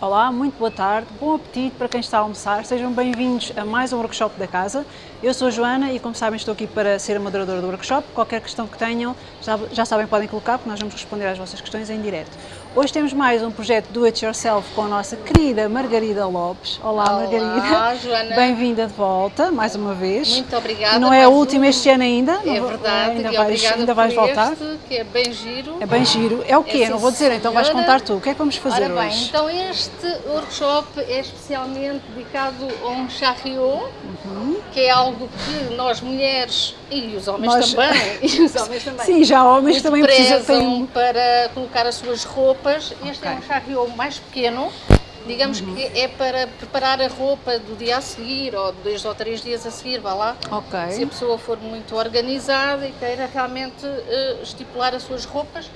Olá, muito boa tarde, bom apetite para quem está a almoçar, sejam bem-vindos a mais um workshop da casa. Eu sou Joana e como sabem estou aqui para ser a moderadora do workshop, qualquer questão que tenham já sabem podem colocar porque nós vamos responder às vossas questões em direto. Hoje temos mais um projeto Do It Yourself com a nossa querida Margarida Lopes. Olá, Olá Margarida. Joana. Bem-vinda de volta, mais uma vez. Muito obrigada. Não é a última um. este ano ainda. É verdade, Ainda vais, ainda vais voltar. este, que é bem giro. É bem giro. É o quê? É, não vou dizer, então vais senhora. contar tu. O que é que vamos fazer Ora bem, hoje? então este workshop é especialmente dedicado a um charriot, que é algo que nós mulheres e os homens Nós- também, e os homens também, Sim, já homens muito também precisam para colocar as suas roupas. Este é Ok. um charriot mais pequeno, digamos Uhum. que é para preparar a roupa do dia a seguir, ou dois ou três dias a seguir, vá lá. Ok. Se a pessoa for muito organizada e queira realmente eh, estipular as suas roupas,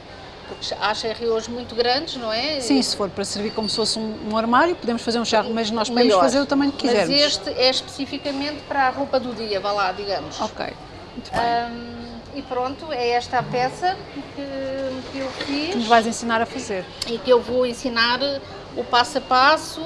porque há charriots muito grandes, não é? Sim, se for para servir como se fosse um, um armário, podemos fazer um charro, mas nós podemos Maior. fazer o tamanho que quisermos. Mas este é especificamente para a roupa do dia, vá lá, digamos. Ok, muito bem. Ahm, e pronto, é esta a peça que, que eu que nos fiz vais ensinar a fazer. e que eu vou ensinar o passo a passo,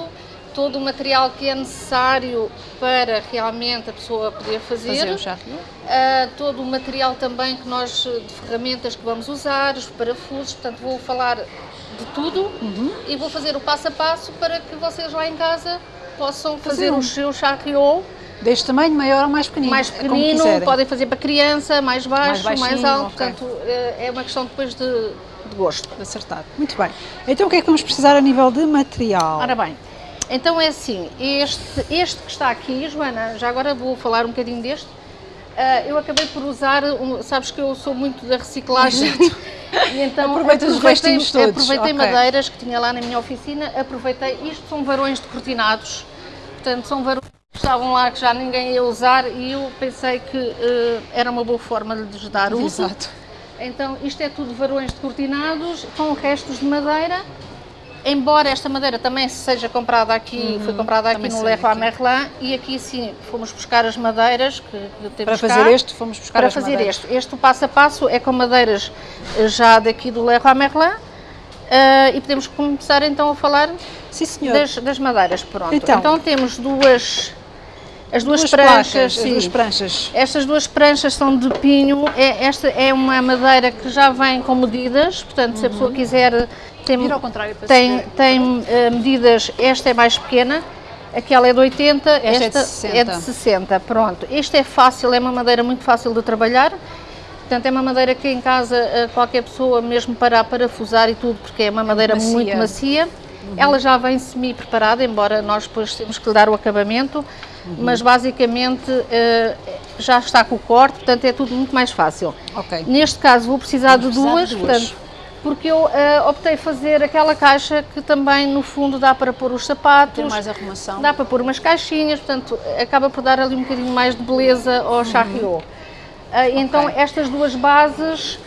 todo o material que é necessário para realmente a pessoa poder fazer. Fazer. Uh, todo o material também que nós, de ferramentas que vamos usar, os parafusos, portanto vou falar de tudo Uhum. e vou fazer o passo a passo para que vocês lá em casa possam Fazer fazer um. o seu charriot Deste tamanho, maior ou mais pequenino? mais é pequenino, podem fazer para criança, mais baixo, mais, baixinho, alto, ok. portanto uh, é uma questão depois de, de gosto. De acertar. Muito bem. Então o que é que vamos precisar a nível de material? Ora bem, então é assim, este, este que está aqui, Joana, já agora vou falar um bocadinho deste. Ah, eu acabei por usar, um- sabes que eu sou muito da reciclagem. e então Aproveitas os aproveitei- restinhos todos, Aproveitei ok. madeiras que tinha lá na minha oficina, aproveitei, isto são varões decortinados, portanto são varões estavam lá que já ninguém ia usar e eu pensei que eh, era uma boa forma de lhes dar uso. Exato. Então, isto é tudo varões decortinados com restos de madeira. Embora esta madeira também seja comprada aqui, foi comprada aqui Uhum. no aqui. Merlin e aqui sim fomos buscar as madeiras que, que temos Para cá. fazer este, fomos buscar Para as fazer madeiras. este. Este passo a passo é com madeiras eh, já daqui do Leroy Merlin. eh, e podemos começar então a falar Sim, das, das madeiras. Pronto. Então. Então, temos duas, as duas, Duas pranchas. placas, as duas pranchas. Estas duas pranchas são de pinho, é, esta é uma madeira que já vem com medidas, portanto se a pessoa quiser, tem, Vira ao contrário tem, tem eh, medidas, esta é mais pequena, aquela é de 80, Esta é de esta 60. é de 60, pronto. Este é fácil, é uma madeira muito fácil de trabalhar, portanto é uma madeira que em casa eh, qualquer pessoa, mesmo para parafusar e tudo, porque é uma madeira macia. muito macia, ela já vem semi-preparada, embora nós depois temos que lhe dar o acabamento, mas basicamente eh, já está com o corte, portanto é tudo muito mais fácil. Ok. Neste caso vou precisar de precisar duas, de duas. portanto, porque eu eh, optei fazer aquela caixa que também no fundo dá para pôr os sapatos, Tem mais arrumação. dá para pôr umas caixinhas, portanto acaba por dar ali um bocadinho mais de beleza ao charriot. Ah, Então estas duas bases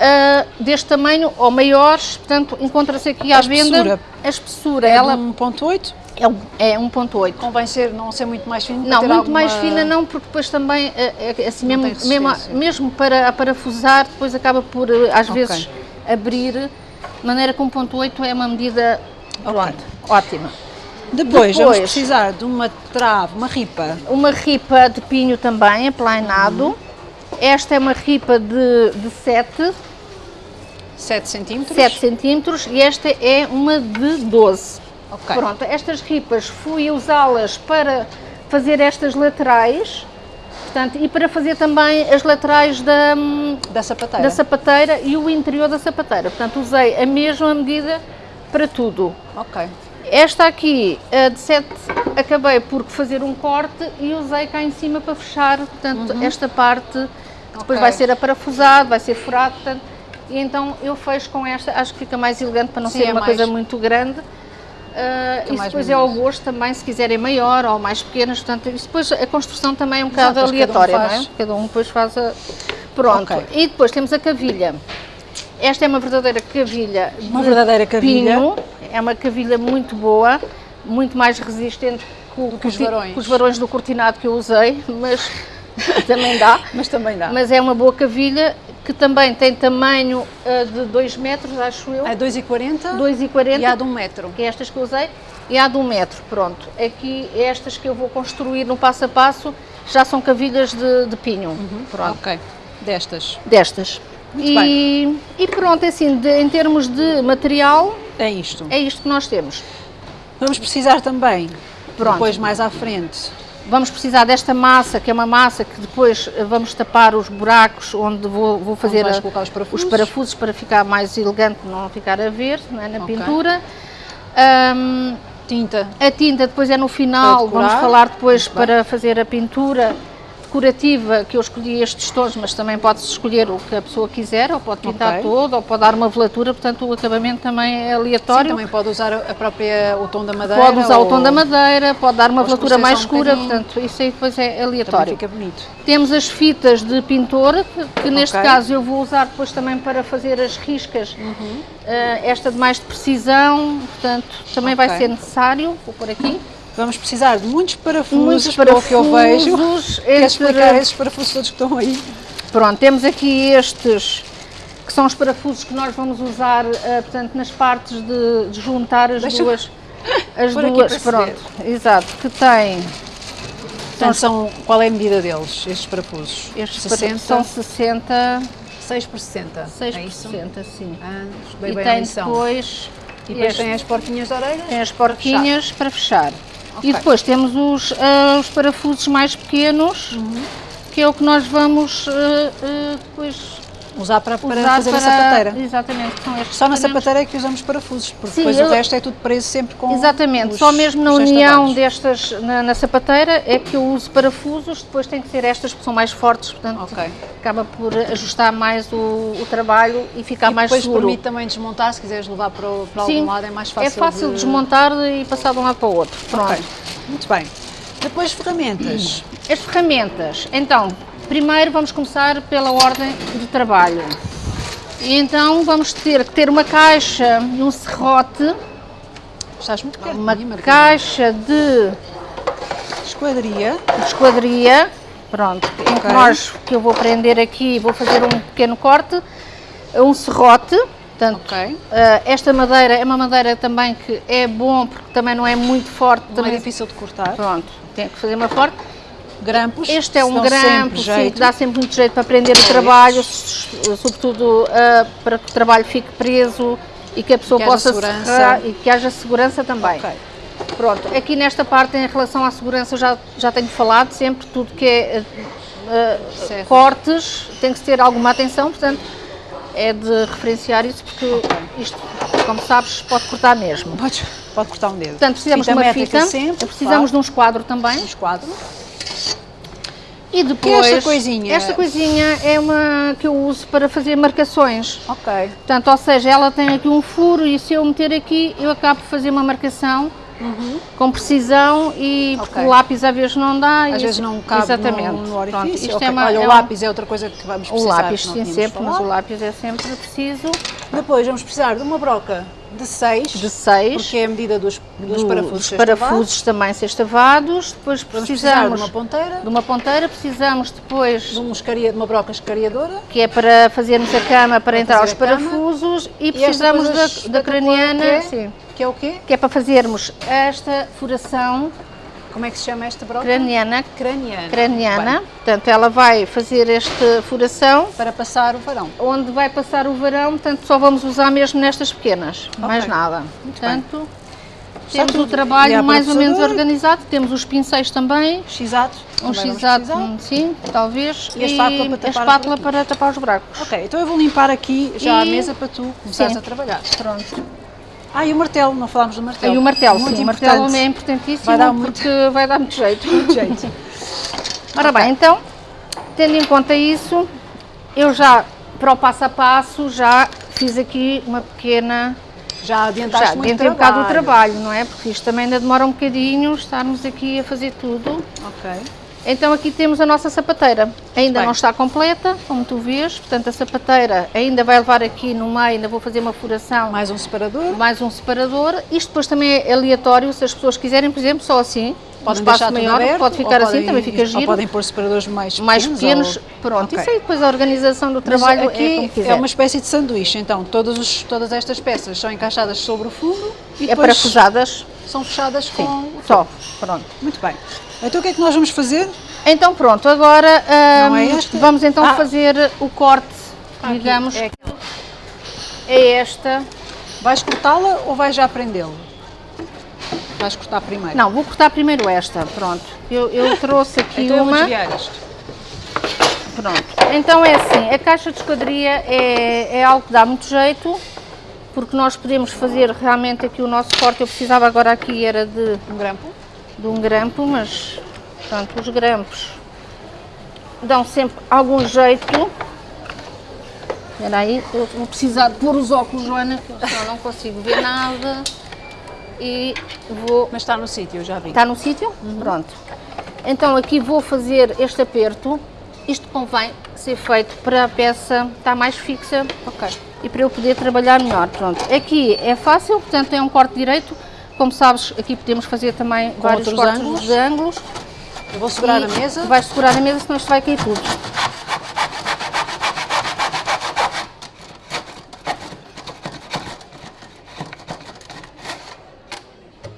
ah, deste tamanho ou maiores, portanto encontra-se aqui à A venda espessura? a espessura, É ela de 1.8? É um- é 1.8. Convém ser, não ser muito mais fino? para Não, muito alguma- mais fina não, porque depois também, eh, eh, assim, Não mesmo, mesmo, mesmo para a parafusar, depois acaba por, eh, às Ok. vezes, abrir, de maneira que 1.8 é uma medida, pronto, ótima. Depois, vamos Depois- precisar de uma trave, uma ripa. Uma ripa de pinho também, aplainado. Esta é uma ripa de, de 7, 7 centímetros. 7 centímetros e esta é uma de 12. Ok. Pronto, estas ripas fui usá-las para fazer estas laterais, portanto, e para fazer também as laterais da, Da sapateira. da sapateira e o interior da sapateira. Portanto, usei a mesma medida para tudo. Ok. Esta aqui, a de 7, acabei por fazer um corte e usei cá em cima para fechar, portanto, esta parte, que depois Ok. vai ser aparafusado, vai ser furado, portanto, e então eu fecho com esta, acho que fica mais elegante para não Sim, ser é uma mais- coisa muito grande. Ah, isso depois é ao gosto também, se quiserem maior ou mais pequenas, portanto, isso depois a construção também é um bocado Exato, depois cada um aleatória, não é? Cada um depois faz a... Pronto, Ok. e depois temos a cavilha. Esta é uma verdadeira cavilha Uma de verdadeira cavilha. pinho. É uma cavilha muito boa, muito mais resistente que, o- que os varões. que os varões do cortinado que eu usei, mas também dá. Mas também dá. Mas é uma boa cavilha que também tem tamanho uh, de 2 metros, acho eu. É 2,40 2,40. e há de 1 um metro. Que é estas que eu usei. E há de 1 um metro, pronto. Aqui, estas que eu vou construir no passo a passo, já são cavilhas de, de pinho. Uhum. Pronto. Ok, destas. Destas. Muito e, bem. e pronto, assim, de, em termos de material, É isto. é isto que nós temos. Vamos precisar também, Pronto. depois mais à frente, Vamos precisar desta massa, que é uma massa que depois eh, vamos tapar os buracos onde vou, vou fazer vais a- colocar os parafusos. parafusos para ficar mais elegante, não ficar a ver é, na Ok. pintura. Ahm, tinta. a tinta depois é no final, vamos falar depois Muito bem. para fazer a pintura decorativa, que eu escolhi estes tons, mas também pode-se escolher o que a pessoa quiser, ou pode pintar Ok. todo, ou pode dar uma velatura, portanto o acabamento também é Sim, aleatório. também pode usar a própria, o tom da madeira. Pode usar o tom ou- da madeira, pode dar uma ou velatura mais um escura, bocadinho. portanto isso aí depois é Também aleatório. fica bonito. Temos as fitas de pintor, que, que neste Ok. caso eu vou usar depois também para fazer as riscas, Uhum. eh, esta de mais de precisão, portanto também vai Ok. ser necessário, vou pôr aqui, Vamos precisar de muitos parafusos, muitos pelo que eu vejo. parafusos, entre- explicar esses parafusos todos que estão aí? Pronto, temos aqui estes, que são os parafusos que nós vamos usar, eh, portanto, nas partes de, de juntar as Deixa- duas, as duas, pronto, exato, que tem Portanto, são, qual é a medida deles, estes parafusos? estes 60, são 60, 6 por 60. 6 é por isso? 60, sim. Ah, estudei E bem tem depois, e depois este- tem as porquinhas de orelhas? tem as porquinhas para fechar. E Ok. depois temos os, ah, os parafusos mais pequenos, Uhum. que é o que nós vamos ah, depois Usar para, para usar fazer para... a sapateira. Exatamente, Só na sapateira é que usamos parafusos, porque Sim, depois eu- o resto é tudo preso sempre com Exatamente, os- só mesmo na união destas na, na sapateira é que eu uso parafusos, depois tem que ser estas que são mais fortes, portanto Ok. acaba por ajustar mais o, o trabalho e ficar E mais depois seguro. permite também desmontar, se quiseres levar para, o- para Sim, algum lado é mais fácil é fácil de... desmontar e passar de um lado para o outro. Pronto. Ok, muito bem. Depois ferramentas. As ferramentas. Então, primeiro vamos começar pela ordem de trabalho. E então vamos ter que ter uma caixa e um serrote, Estás muito perto uma de mim, caixa de Esquadria. esquadria, pronto, em que nós, que eu vou prender aqui, vou fazer um pequeno corte, um serrote, portanto, Ok. eh, esta madeira é uma madeira também que é bom, porque também não é muito forte, Não também, é difícil de cortar. pronto, tem que fazer uma forte. Grampos. Este é um grampo, sim, que dá sempre muito jeito para prender o Pois. trabalho, sobretudo ah, para que o trabalho fique preso e que a pessoa Que possa segurança. serrar e que haja segurança também. Ok. Pronto, aqui nesta parte em relação à segurança já, já tenho falado sempre, tudo que é ah, ah, Certo. cortes tem que ter alguma atenção, portanto é de referenciar isso porque isto, como sabes, pode cortar mesmo. Pode, pode cortar um dedo. Portanto, precisamos Fita de uma fita, sempre, precisamos de um esquadro também. um esquadro. E depois, esta coisinha? Esta coisinha é uma que eu uso para fazer marcações. Ok. Portanto, ou seja, ela tem aqui um furo e se eu meter aqui, eu acabo por fazer uma marcação com precisão e porque Uhum. Ok. o lápis às vezes não dá. e Às vezes isso- não cabe Exatamente. no, no Pronto, orifício. isto Ok. é uma- Olha, é o um- lápis é outra coisa que vamos O precisar. lápis, que não sim, sempre, mas falado. o lápis é sempre preciso. Depois vamos precisar de uma broca de 6, De 6. porque é a medida dos, dos parafusos. Dos parafusos também sextavados. Depois precisar de precisamos uma ponteira, de uma ponteira, precisamos depois de um escaria- de uma broca escariadora. que é para fazermos a cama para, entrar os cama. parafusos e precisamos da, da espetacular craniana, que é? Que é o quê? que é para fazermos esta furação Como é que se chama esta broca? craniana, Craniana. craniana. Bem, Portanto, ela vai fazer esta furação para passar o varão. onde vai passar o varão, portanto só vamos usar mesmo nestas pequenas, mais nada. Muito bem. portanto, Está temos o trabalho mais ou menos organizado, temos os pincéis também, X-ato. um x-ato, precisar. sim, talvez, E a espátula para a tapar os espátula buracos. para tapar os buracos. Ok, então eu vou limpar aqui já a E- mesa para tu começares a trabalhar. Pronto. Ah, e o martelo, não falámos do martelo. E o martelo, Muito sim, o martelo importante. é importantíssimo Vai dar muito- porque vai dar muito jeito. Muito jeito. Ora bem, então, tendo em conta isso, eu já, para o passo a passo, já fiz aqui uma pequena... Já adiantaste Já muito adiantei um bocado o trabalho. trabalho, não é? Porque isto também ainda demora um bocadinho, estarmos aqui a fazer tudo. Ok. Então aqui temos a nossa sapateira. Ainda Bem. não está completa, como tu vês. Portanto, a sapateira ainda vai levar aqui no meio, ainda vou fazer uma furação, Mais um separador. mais um separador. Isto depois também é aleatório, se as pessoas quiserem, por exemplo, só assim, um Podem espaço deixar tudo maior, aberto, pode ou ficar assim, podem- também fica Ou giro. podem pôr separadores mais pequenos. mais pequenos, ou- pronto. Ok. Isso aí depois a organização do Mas trabalho é aqui é, quiser. uma espécie de sanduíche, então todos os- todas estas peças são encaixadas sobre o fundo e É parafusadas, são fechadas com o só, pronto. Muito bem. Então o que é que nós vamos fazer? Então pronto, agora é hum, esta? vamos então Ah. fazer o corte, Aqui, digamos, é é esta. Vais cortá-la ou vais já prendê-lo? Vais cortar primeiro. Não, vou cortar primeiro esta, pronto. Eu, eu trouxe aqui então eu vou uma, pronto. Então é assim, a caixa de esquadria é, é algo que dá muito jeito, porque nós podemos fazer realmente aqui o nosso corte. Eu precisava agora aqui era de, Um grampo. De um grampo, mas pronto, os grampos dão sempre algum jeito. Espera aí, eu vou precisar de pôr os óculos, Joana, que senão não consigo ver nada. E vou Mas está no sítio, eu já vi. Está no sítio? Pronto. Então aqui vou fazer este aperto. Isto convém ser feito para a peça estar mais fixa Ok. e para eu poder trabalhar melhor. Pronto. Aqui é fácil, portanto é um corte direito. Como sabes, aqui podemos fazer também vários outros cortes ângulos. de ângulos. Eu vou segurar E a mesa. Vais segurar a mesa, senão isto vai cair tudo.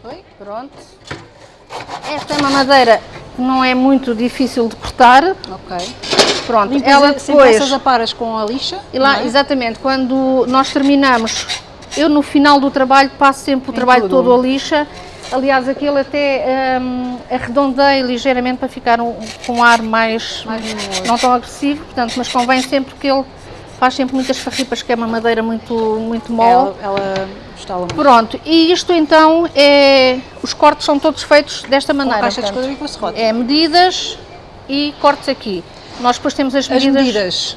Oi? Pronto. Esta é uma madeira que não é muito difícil de cortar. Ok. Pronto, Limpas ela sempre depois... essas aparas com a lixa. E lá, é? exatamente, quando nós terminamos, eu no final do trabalho passo sempre o Em trabalho tudo. todo a lixa. Aliás, aquele até hum, arredondei ligeiramente para ficar um, com um ar mais, Mais não tão agressivo, portanto, mas convém sempre que ele faz sempre muitas farripas, que é uma madeira muito, muito mole. Ela, ela estala muito. Pronto, e isto então é. Os cortes são todos feitos desta maneira. caixa de portanto, esquadria com a serrota. é medidas e cortes aqui. Nós depois temos as As medidas.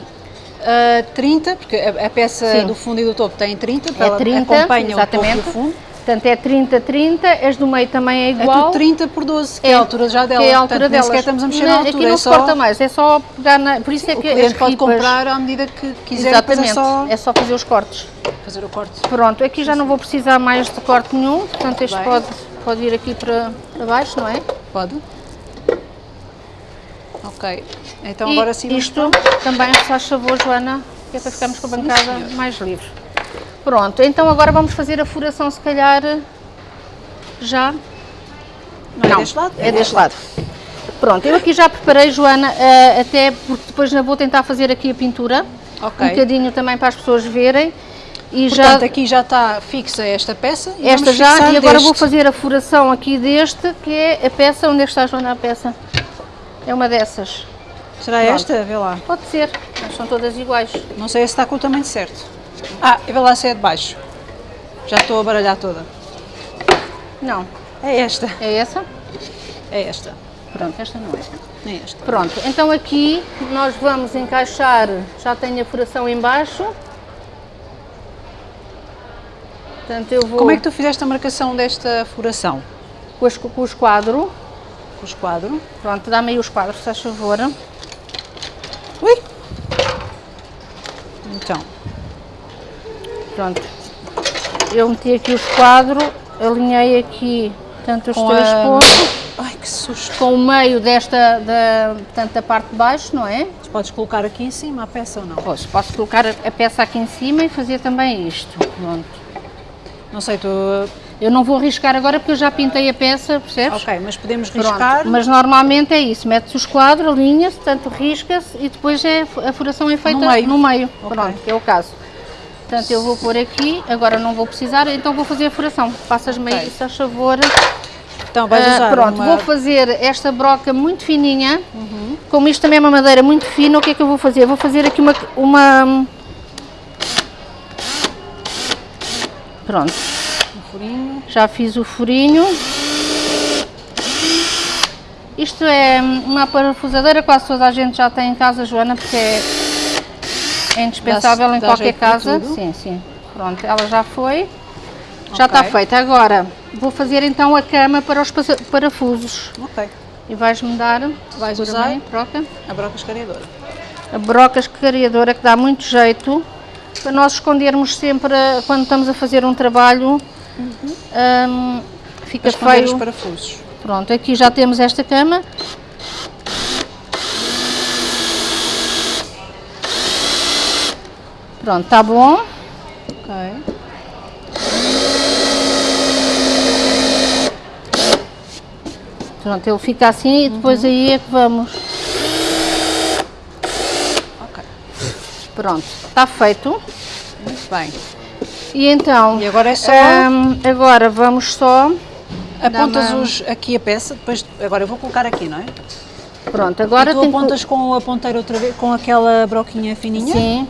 Medidas. ah, 30, porque a, a peça Sim. do fundo e do topo tem 30, para É ela 30, acompanha exatamente. o topo e o fundo. Portanto, é 30, 30, as do meio também é É igual. tudo 30 por 12, que é, a altura já dela. Que é a Portanto, altura nem delas. sequer estamos a mexer Não, na altura. Aqui não é se só, corta mais, é só pegar na... Por isso é o que as cliente pode ripas- comprar à medida que quiser, depois Exatamente, é só é só fazer os cortes. fazer o corte. Pronto, aqui já não vou precisar mais de corte nenhum, portanto este Bem. pode, pode ir aqui para, para baixo, não é? Pode? Ok. Então e agora sim isto também, se faz favor, Joana, que é para ficarmos com a bancada senhor. mais livre. Pronto, então agora vamos fazer a furação, se calhar, já Não, é deste lado? É deste lado. Pronto, eu aqui já preparei, Joana, eh, até porque depois ainda vou tentar fazer aqui a pintura. Ok. Um bocadinho também para as pessoas verem. E Portanto, já aqui já está fixa esta peça. e esta já, e agora deste. vou fazer a furação aqui deste, que é a peça, onde é que está, Joana, a peça? É uma dessas. Será Pronto. esta? Vê lá. Pode ser, mas são todas iguais. Não sei se está com o tamanho certo. Ah, e vê lá se é de baixo. Já estou a baralhar toda. Não, É esta. é essa? É esta. Pronto, esta não é. É esta. Pronto, então aqui nós vamos encaixar, já tenho a furação em baixo. Portanto, eu vou Como é que tu fizeste a marcação desta furação? com, as- com o esquadro. Com o esquadro. Pronto, dá-me aí os quadros, se faz favor. Ui! Então, Pronto. Eu meti aqui o esquadro, alinhei aqui, portanto, os Com três a- pontos, ai que susto. com o meio desta, da, portanto, da parte de baixo, não é? Podes colocar aqui em cima a peça ou não? Posso, posso colocar a, a peça aqui em cima e fazer também isto. Pronto. Não sei, tu. Eu não vou riscar agora porque eu já pintei a peça, percebes? Ok, mas podemos Pronto, riscar. Mas normalmente é isso, mete-se o esquadro, alinha-se, tanto risca-se e depois é, a furação é feita No meio. no meio. Ok. Pronto, é o caso. Portanto, eu vou pôr aqui, agora não vou precisar, então vou fazer a furação. Passas-me aí, Ok. se faz favor. Então vais Ah, usar. pronto, uma- vou fazer esta broca muito fininha. Uhum. Como isto também é uma madeira muito fina, o que é que eu vou fazer? Vou fazer aqui uma... uma... Pronto, furinho. já fiz o furinho. Isto é uma parafusadeira, quase toda a gente já tem em casa, Joana, porque é, é indispensável Dá- em dá qualquer casa. Sim, sim. Pronto, ela já foi. Já Ok. está feita. Agora, vou fazer então a cama para os parafusos. Ok. E vais-me dar, Vais usar? bem, troca, A broca escariadora. a broca escariadora que dá muito jeito para nós escondermos sempre quando estamos a fazer um trabalho. Hum, fica Para esconder os feio. parafusos. Pronto, aqui já temos esta cama. Pronto, está bom. Ok. Pronto, ele fica assim e depois aí é que vamos. Ok. Pronto, está feito. Muito bem. E então, E agora é só- hum, agora vamos só. Apontas uma- os, aqui a peça, depois agora eu vou colocar aqui, não é? Pronto, agora e tu tem que- apontas com a ponteira outra vez, com aquela broquinha fininha? Sim.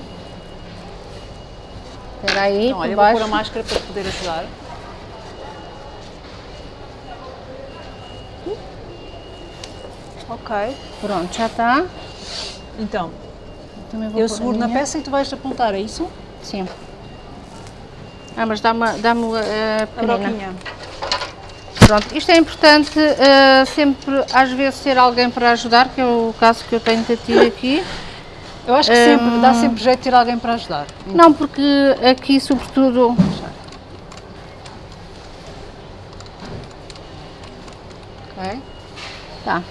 Espera aí, Então, olha, eu vou baixo. pôr a máscara para poder ajudar. Ok. Pronto, já está. Então, eu seguro na peça e tu vais apontar, é isso? Sim. Ah, mas dá-me dá a A pequenina. broquinha. Pronto, isto é importante eh, sempre, às vezes, ter alguém para ajudar, que é o caso que eu tenho de ter aqui. Eu acho que sempre, dá sempre jeito de ter alguém para ajudar. Não, porque aqui, sobretudo, Ok? tá,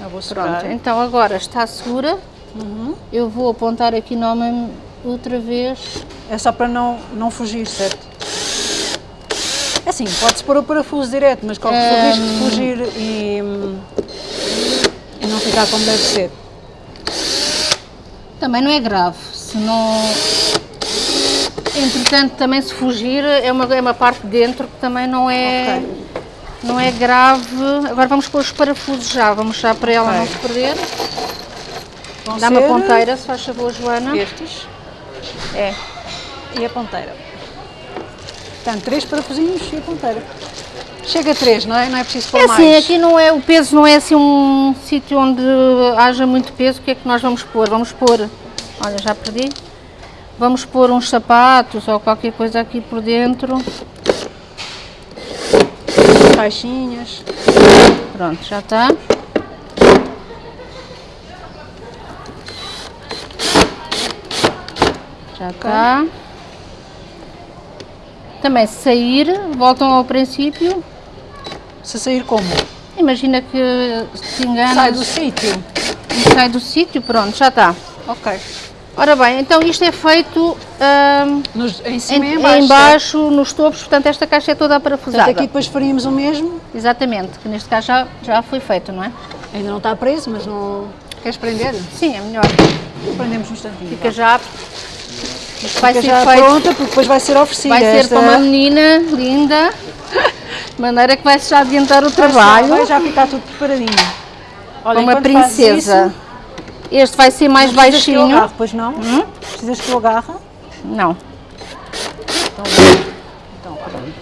Eu vou segurar. pronto. Então agora está segura. Uhum. Eu vou apontar aqui nome outra vez. É só para não, não fugir, certo? É assim, pode-se pôr o parafuso direto, mas corre o risco de fugir e, e não ficar como deve ser. Também não é grave, se não... Entretanto, também se fugir, é uma, é uma parte de dentro que também não é, Ok. não é grave. Agora vamos pôr os parafusos já, vamos já para ela Ok. não se perder. Vão Dá-me a ser ponteira, se faz favor, Joana. Estes É. e a ponteira. Portanto, três parafusinhos e a ponteira. Chega a três, não é? Não é preciso pôr É assim, mais. aqui não é, o peso não é assim um sítio onde haja muito peso, o que é que nós vamos pôr? Vamos pôr, olha, já perdi, vamos pôr uns sapatos ou qualquer coisa aqui por dentro. Caixinhas. Pronto, já está. Já está. Também se sair, voltam ao princípio. Se sair como? Imagina que se engana Sai do sítio. e sai do sítio, pronto, já está. Ok. Ora bem, então isto é feito ahm, Nos, em em, cima e em em baixo. baixo, nos topos, portanto esta caixa é toda parafusada. Portanto, aqui depois faríamos o mesmo. Exatamente, que neste caso já, já foi feito, não é? Ainda não está preso, mas não... Queres prender? Sim, é melhor. Prendemos um instantinho. Fica já. Vai ser já feito. pronta, porque depois vai ser oferecida. Vai ser esta- para uma menina linda, de maneira que vai já adiantar o trabalho. Vai já ficar tudo preparadinho. Olha, uma princesa. isso, Este vai ser mais não precisas que eu baixinho. agarre, pois não? Precisas que eu agarre? Não. Então, então pronto.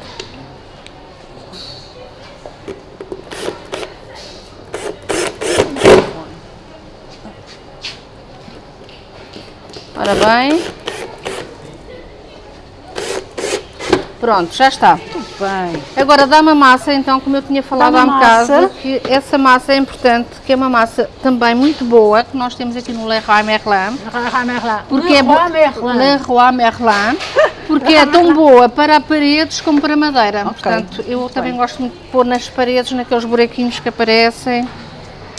Ora bem. Pronto, já está. Muito bem. Agora dá-me a massa, então, como eu tinha falado há um bocado, que essa massa é importante, que é uma massa também muito boa, que nós temos aqui no Leroy Merlin, porque é Leroy Merlin, porque é tão boa para paredes como para madeira. Portanto, eu muito também bem. gosto muito de pôr nas paredes, naqueles buraquinhos que aparecem.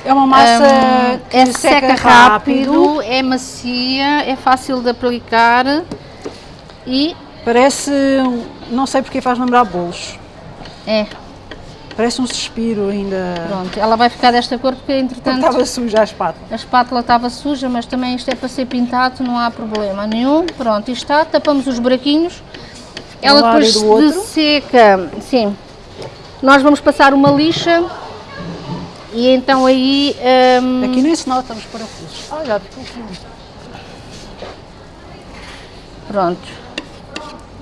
É uma massa Hum, que é seca, seca rápido. rápido, é macia, é fácil de aplicar e Parece, um- não sei porque faz lembrar bolos. é, Parece um suspiro ainda. pronto, ela vai ficar desta cor porque entretanto Estava suja a espátula. A espátula estava suja, mas também isto é para ser pintado, não há problema nenhum. Pronto, isto está, tapamos os buraquinhos. Ela lado depois se seca, sim. Nós vamos passar uma lixa e então aí hum, Aqui nem se nota os parafusos. Ah, já ficou aqui. pronto,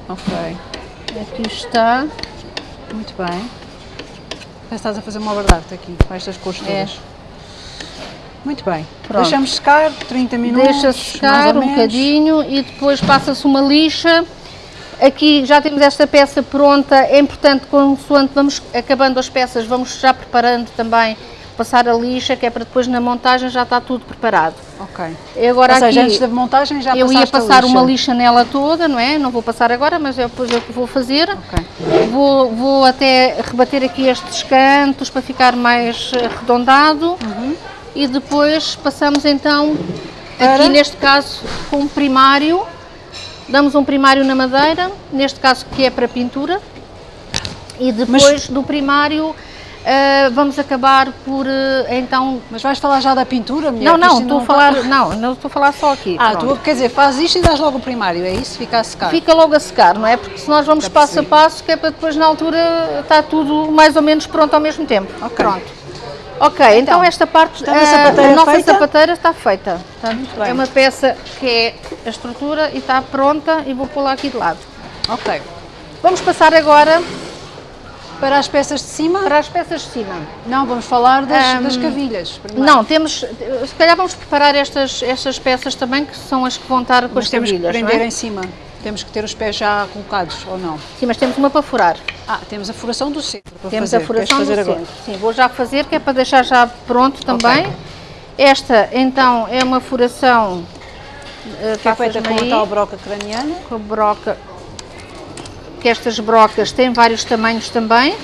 Ok, aqui está. muito bem. Parece que estás a fazer uma verdade aqui, com estas cores É. todas. Muito bem. Pronto. Deixamos secar 30 minutos. Deixa secar um bocadinho e depois passa-se uma lixa. aqui já temos esta peça pronta, é importante, consoante vamos acabando as peças, vamos já preparando também, passar a lixa, que é para depois na montagem já está tudo preparado. Ok. E agora Ou seja, aqui, antes da montagem já eu ia passar uma lixa. lixa nela toda, não é? Não vou passar agora, mas é depois eu que vou fazer. Ok. Vou, vou até rebater aqui estes cantos para ficar mais eh, arredondado Uhum. e depois passamos então, Para? aqui neste caso, com um primário. Damos um primário na madeira, neste caso que é para pintura. E depois do primário eh, vamos acabar por eh, então... Mas vais falar já da pintura, mulher? Não, não, estou a falar, não, não estou a falar só aqui. Ah, pronto. tu, quer dizer, fazes isto e dás logo o primário, é isso? Fica a secar. Fica logo a secar, não é? Porque se nós vamos passo a passo, que é para depois na altura está tudo mais ou menos pronto ao mesmo tempo. Ok. Pronto. Ok, então, esta parte, Portanto, a eh, sapateira a nossa feita? sapateira está feita. Portanto, é uma peça que é a estrutura e está pronta e vou pô-la aqui de lado. Ok. Vamos passar agora Para as peças de cima? para as peças de cima. Não, vamos falar das, Ahm, das cavilhas. primeiro. Não, temos, se calhar vamos preparar estas, estas peças também, que são as que vão estar com Mas as temos que cavilhas, não prender é? em cima. Temos que ter os pés já colocados, ou não? Sim, mas temos uma para furar. Ah, temos a furação do centro para Temos fazer. a furação Queres do agora? centro. Sim, vou já fazer, que é para deixar já pronto também. Ok. Esta, então, é uma furação uh, Que é feita com a tal broca craniana. com a broca, que estas brocas têm vários tamanhos também.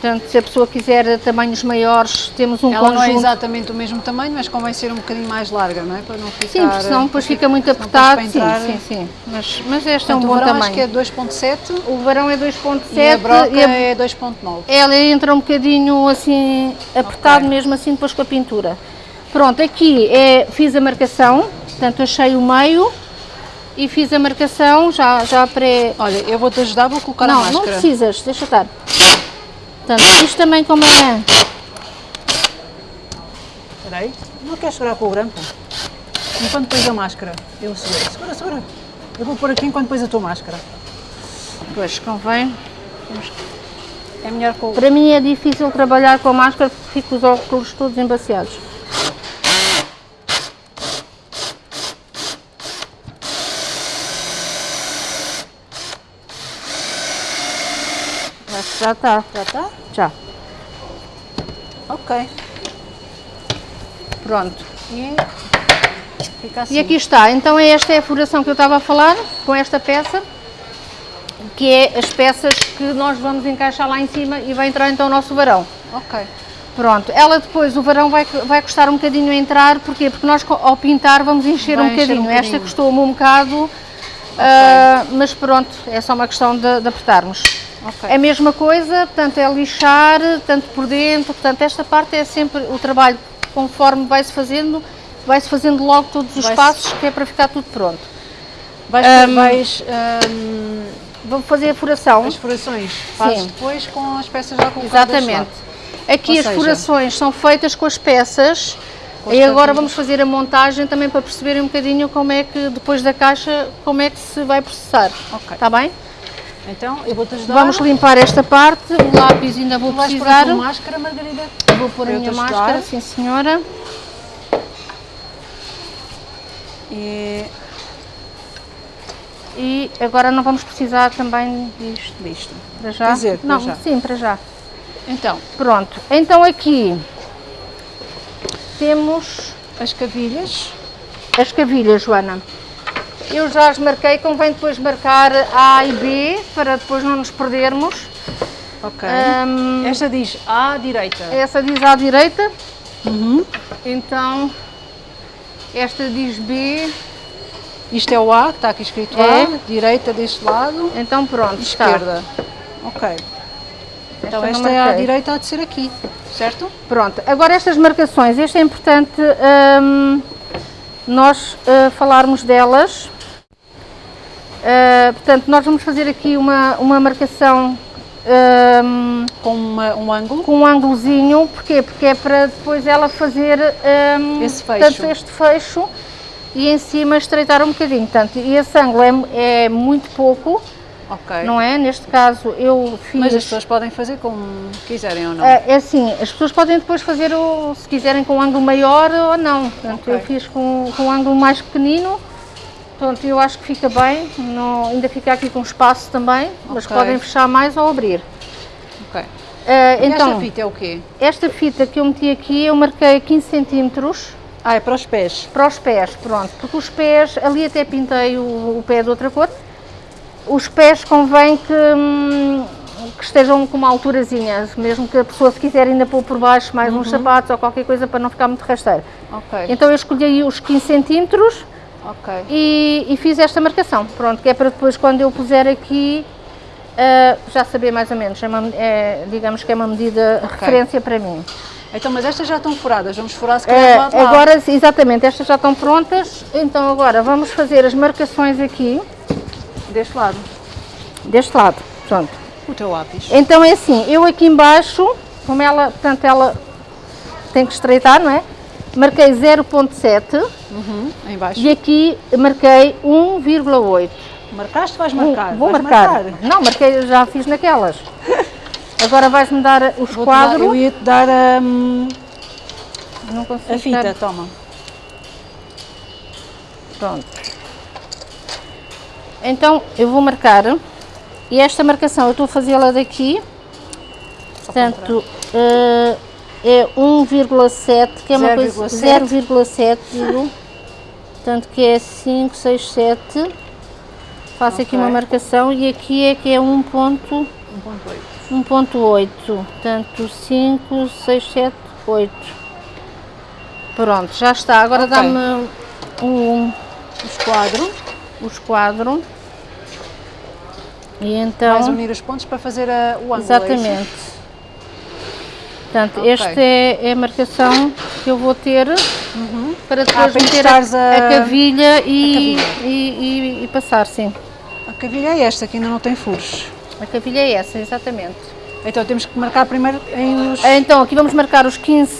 Portanto, se a pessoa quiser tamanhos maiores, temos um Ela não é conjunto. exatamente o mesmo tamanho, mas convém ser um bocadinho mais larga, não é? Para não ficar... Sim, porque senão depois fica muito apertado. Sim, sim, sim. Mas, mas este é um Portanto, bom o verão tamanho. acho que é 2.7 O varão é 2.7 e a broca e a- é 2.9. ela entra um bocadinho assim, apertado Ok. mesmo assim depois com a pintura. Pronto, aqui é, fiz a marcação, portanto achei o meio e fiz a marcação já, já pré... Olha, eu vou-te ajudar, vou colocar a não, máscara. não precisas, deixa estar. Portanto, isto também como é... Espera aí. Não queres segurar com o grampo? Enquanto pões a máscara, eu seguro. Segura, segura. Eu vou pôr aqui enquanto pões a tua máscara. Pois, convém. É melhor com o... Para mim é difícil trabalhar com a máscara porque fico os óculos todos embaciados. Já está. Já está? Já. Ok. Pronto. E fica assim. E aqui está. Então esta é a furação que eu estava a falar com esta peça, que é as peças que nós vamos encaixar lá em cima e vai entrar então o nosso varão. Ok. Pronto, ela depois, o varão vai, vai custar um bocadinho a entrar, porquê? Porque nós ao pintar vamos encher, um, encher um bocadinho. Esta bocadinho. custou-me um bocado, ah, mas pronto, é só uma questão de, de apertarmos. Ok. É a mesma coisa, portanto é lixar, tanto por dentro, portanto esta parte é sempre o trabalho, conforme vai-se fazendo, vai-se fazendo logo todos os passos, que é para ficar tudo pronto. Vais, Ahm, vais ahm, Vou fazer a furação. as furações fazes Sim. depois com as peças já colocadas Exatamente. Aqui Ou as seja- furações são feitas com as peças e agora vamos fazer a montagem também para perceberem um bocadinho como é que depois da caixa, como é que se vai processar. Ok. Está bem? Então, eu vou-te ajudar. Vamos limpar esta parte, o lápis ainda vou Tu vais pôr a precisar. máscara, Margarida? Vou pôr a minha máscara, sim senhora. E E agora não vamos precisar também disto, disto. para já? Quer dizer, para não, já. sim, para já. Então, Pronto, então aqui temos as cavilhas. As cavilhas, Joana. Eu já as marquei, convém depois marcar A e B para depois não nos perdermos. Ok. Ahm, Esta diz à direita. essa diz à direita, Uhum. então esta diz B, Isto é o A, que está aqui escrito É. A. Direita deste lado. então pronto, está. Esquerda. Ok. Então não esta é marquei. direita, há de ser aqui. Certo? Pronto, agora estas marcações, este é importante ahm, nós ah, falarmos delas. Ah, portanto, nós vamos fazer aqui uma, uma marcação ahm, Com uma- um ângulo. com um ângulozinho, porquê? Porque é para depois ela fazer hum, Esse fecho. portanto, este fecho e em cima estreitar um bocadinho. Portanto, e esse ângulo é, é muito pouco, Ok. não é? Neste caso eu fiz... Mas as pessoas podem fazer como quiserem ou não. É é assim, as pessoas podem depois fazer, o, se quiserem, com um ângulo maior ou não. Portanto, Ok. eu fiz com, com um ângulo mais pequenino Pronto, eu acho que fica bem, não, ainda fica aqui com espaço também, mas Ok. podem fechar mais ou abrir. Ok. E então, esta fita é o quê? esta fita que eu meti aqui, eu marquei 15 centímetros Ah, é para os pés. para os pés, pronto, porque os pés, ali até pintei o, o pé de outra cor, os pés convém que, hum, que estejam com uma alturazinha, mesmo que a pessoa se quiser ainda pôr por baixo mais uns sapatos ou qualquer coisa para não ficar muito rasteiro. Ok. Então eu escolhi aí os 15 centímetros Ok. e, e fiz esta marcação, pronto, que é para depois quando eu puser aqui ah, já saber mais ou menos, é uma- é, digamos que é uma medida referência para mim. Então, mas estas já estão furadas. Vamos furar se calhar É, do lado agora, exatamente, estas já estão prontas, então agora vamos fazer as marcações aqui, Deste lado. deste lado, pronto. O teu lápis. Então é assim, eu aqui embaixo, como ela, portanto ela tem que estreitar, não é? Marquei 0.7 Uhum. E aqui marquei 1,8. Marcaste? Vais Vou- marcar? Vou Vais marcar. Não, marquei, já fiz naquelas. Agora vais-me dar os dar- quadros. eu ia-te dar hum, Não consigo a fita, dar- toma. Pronto. Então eu vou marcar e esta marcação eu estou a fazê-la daqui. Portanto, eh, é 1,7, que é uma coisa 0,7. 0,7, digo. Portanto, que é 5, 6, 7. Faço aqui Ok. uma marcação e aqui é que é 1 ponto, 1.8. 1.8. Portanto, 5, 6, 7, 8. Pronto, já está. Agora Ok. dá-me O esquadro. o esquadro. E então, Vais unir os pontos para fazer a, o ângulo. é exatamente. Portanto, Ok. esta é, é a marcação que eu vou ter para depois Ah, meter a, a- a cavilha, e, cavilha. E, e- e passar, sim. A cavilha é esta, que ainda não tem furos. A cavilha é essa, exatamente. Então temos que marcar primeiro em os... Então, aqui vamos marcar os 15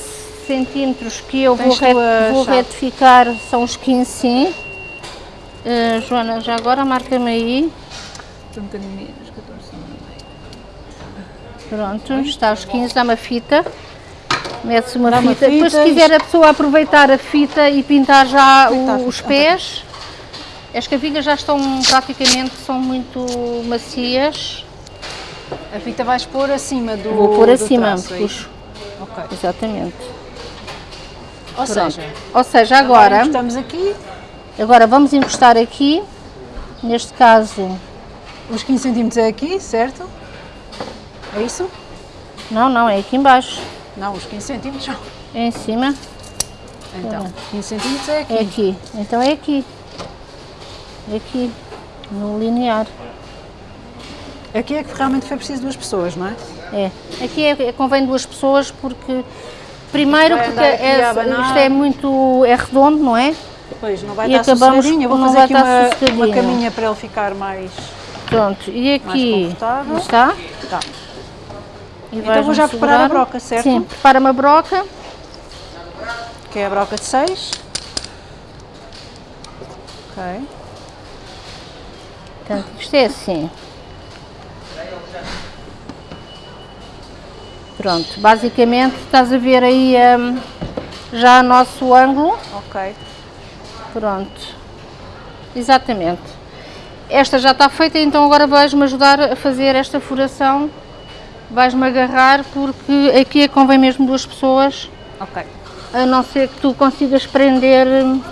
centímetros que eu vou, Tens a vou retificar, são os 15 sim. Eh, Joana, já agora marca-me aí. Um bocadinho menos, 14. Pronto, está os 15, dá uma fita. Mete-se uma Dá uma fita. Depois, se fita, quiser a pessoa aproveitar a fita e pintar já os fita? pés, as cavilhas já estão praticamente, são muito macias. A fita vais pôr acima do Vou pôr acima, traço, é puxo. Ok. Exatamente. Ou Pronto. seja, Ou seja, agora, estamos aqui, agora vamos encostar aqui, neste caso, os 15 cm é aqui, certo? É isso? não, não, é aqui embaixo, Não, os 15 cm são. é em cima, Então, 15 cm é aqui. é aqui. Então é aqui. É aqui, no linear. Aqui é que realmente foi preciso duas pessoas, não é? É. Aqui é, é- convém duas pessoas porque primeiro Vai porque é- isto é muito é redondo, não é? Pois, não vai E estar acabamos sossegadinho. Eu por vou não fazer vai aqui uma, uma caminha para ele ficar mais... Pronto. E aqui confortável. está. E Então vou já preparar a segurar. broca, certo? Sim, prepara uma broca. Que é a broca de 6. Ok. Portanto, isto é assim. Pronto, basicamente estás a ver aí hum, já o nosso ângulo. Ok. Pronto. Exatamente. Esta já está feita, então agora vais-me ajudar a fazer esta furação. Vais-me agarrar porque aqui é convém mesmo duas pessoas, Ok. a não ser que tu consigas prender. hum,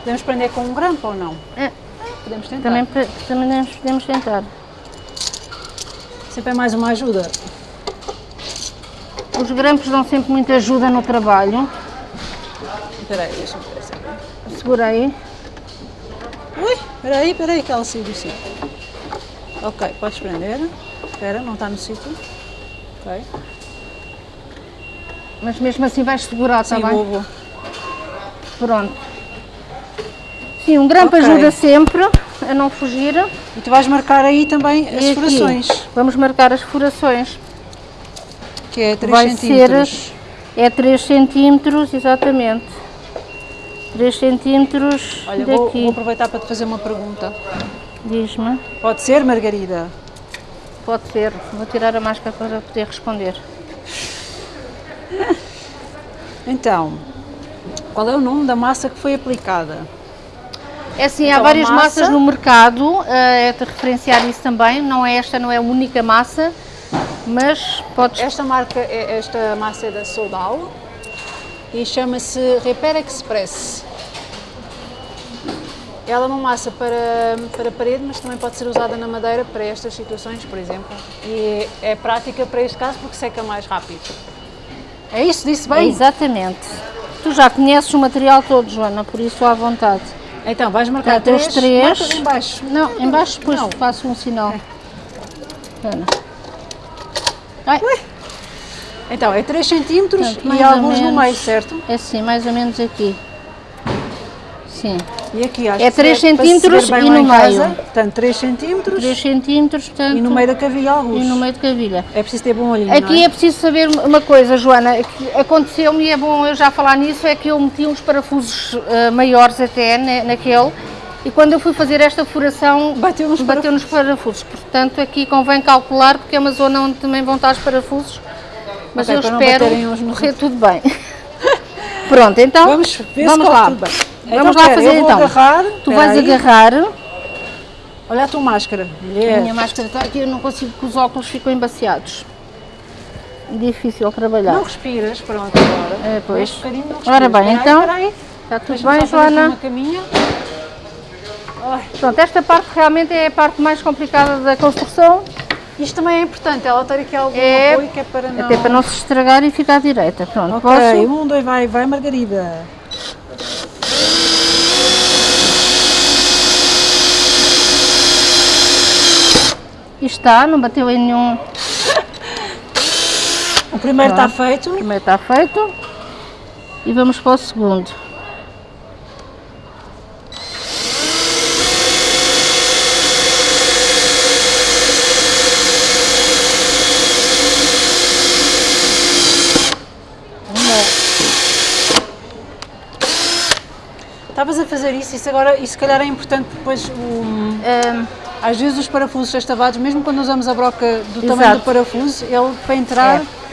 Podemos prender com um grampo ou não? é, Podemos tentar. também, também podemos tentar. Sempre é mais uma ajuda. Os grampos dão sempre muita ajuda no trabalho. Espera aí, deixa-me ver. se- Segura aí. Ui, espera aí, espera aí, que ela saiu do sítio. Ok, podes prender. Espera, não está no sítio. Ok. Mas mesmo assim vais segurar, está Sim, bem? vou, vou. Pronto. Sim, um grampo Ok. ajuda sempre a não fugir. E tu vais marcar aí também as E aqui, furações, Vamos marcar as furações. que é 3 Vai centímetros. É 3 centímetros, exatamente. 3 centímetros Olha, vou, daqui. vou aproveitar para te fazer uma pergunta. Diz-me. Pode ser, Margarida? Pode ser. Vou tirar a máscara para poder responder. Então, qual é o nome da massa que foi aplicada? É assim, Então, há várias massa- massas no mercado, eh, é de referenciar isso também. Não é esta, não é a única massa, mas podes. Esta marca, é- esta massa é da Soldal e chama-se Repair Express. Ela é uma massa para, para parede, mas também pode ser usada na madeira para estas situações, por exemplo. E é prática para este caso porque seca mais rápido. É isso, disse bem? Exatamente. Tu já conheces o material todo, Joana, por isso à vontade. Então, vais marcar Portanto, três, três. marcas em baixo. Não, em baixo depois Não. faço um sinal. Ai, Então, é 3 centímetros Portanto, e alguns no meio, certo? é assim, mais ou menos aqui. Sim. E aqui, acho É que três se é centímetros e no meio. casa, Portanto, 3 centímetros 3 centímetros, portanto. e no meio da cavilha alguns. e no meio de cavilha. É preciso ter bom olhinho, Aqui é é? preciso saber uma coisa, Joana, que aconteceu-me e é bom eu já falar nisso, é que eu meti uns parafusos eh, maiores até na- naquele e quando eu fui fazer esta furação Bateu nos bateu nos parafusos. Portanto, aqui convém calcular porque é uma zona onde também vão estar os parafusos, mas Ok, eu espero correr tudo bem. Pronto, então Vamos ver vamos lá. Bem. Vamos Então, lá fazer eu vou então. agarrar, tu vais aí. agarrar. Olha a tua máscara, A mulher. minha máscara está aqui, eu não consigo que os óculos ficam embaciados. Difícil trabalhar. Não respiras, pronto, agora. É, pois. Um bocadinho não respiras. Ora bem, Espera aí, então, espera aí. Está tudo bem, Joana? Pronto, esta parte realmente é a parte mais complicada da construção, Isto também é importante, ela ter aqui algum É, apoio que é para não... até para não se estragar e ficar direita. Pronto, Ok, posso? um, dois, vai, vai Margarida. Está, não bateu em nenhum. O primeiro está Pronto. feito. O primeiro está feito. E vamos para o segundo. Estavas a fazer isso, isso agora, isso se calhar é importante depois, o- Ahm, às vezes os parafusos sextavados, mesmo quando usamos a broca do tamanho Exato. do parafuso, ele para entrar, É.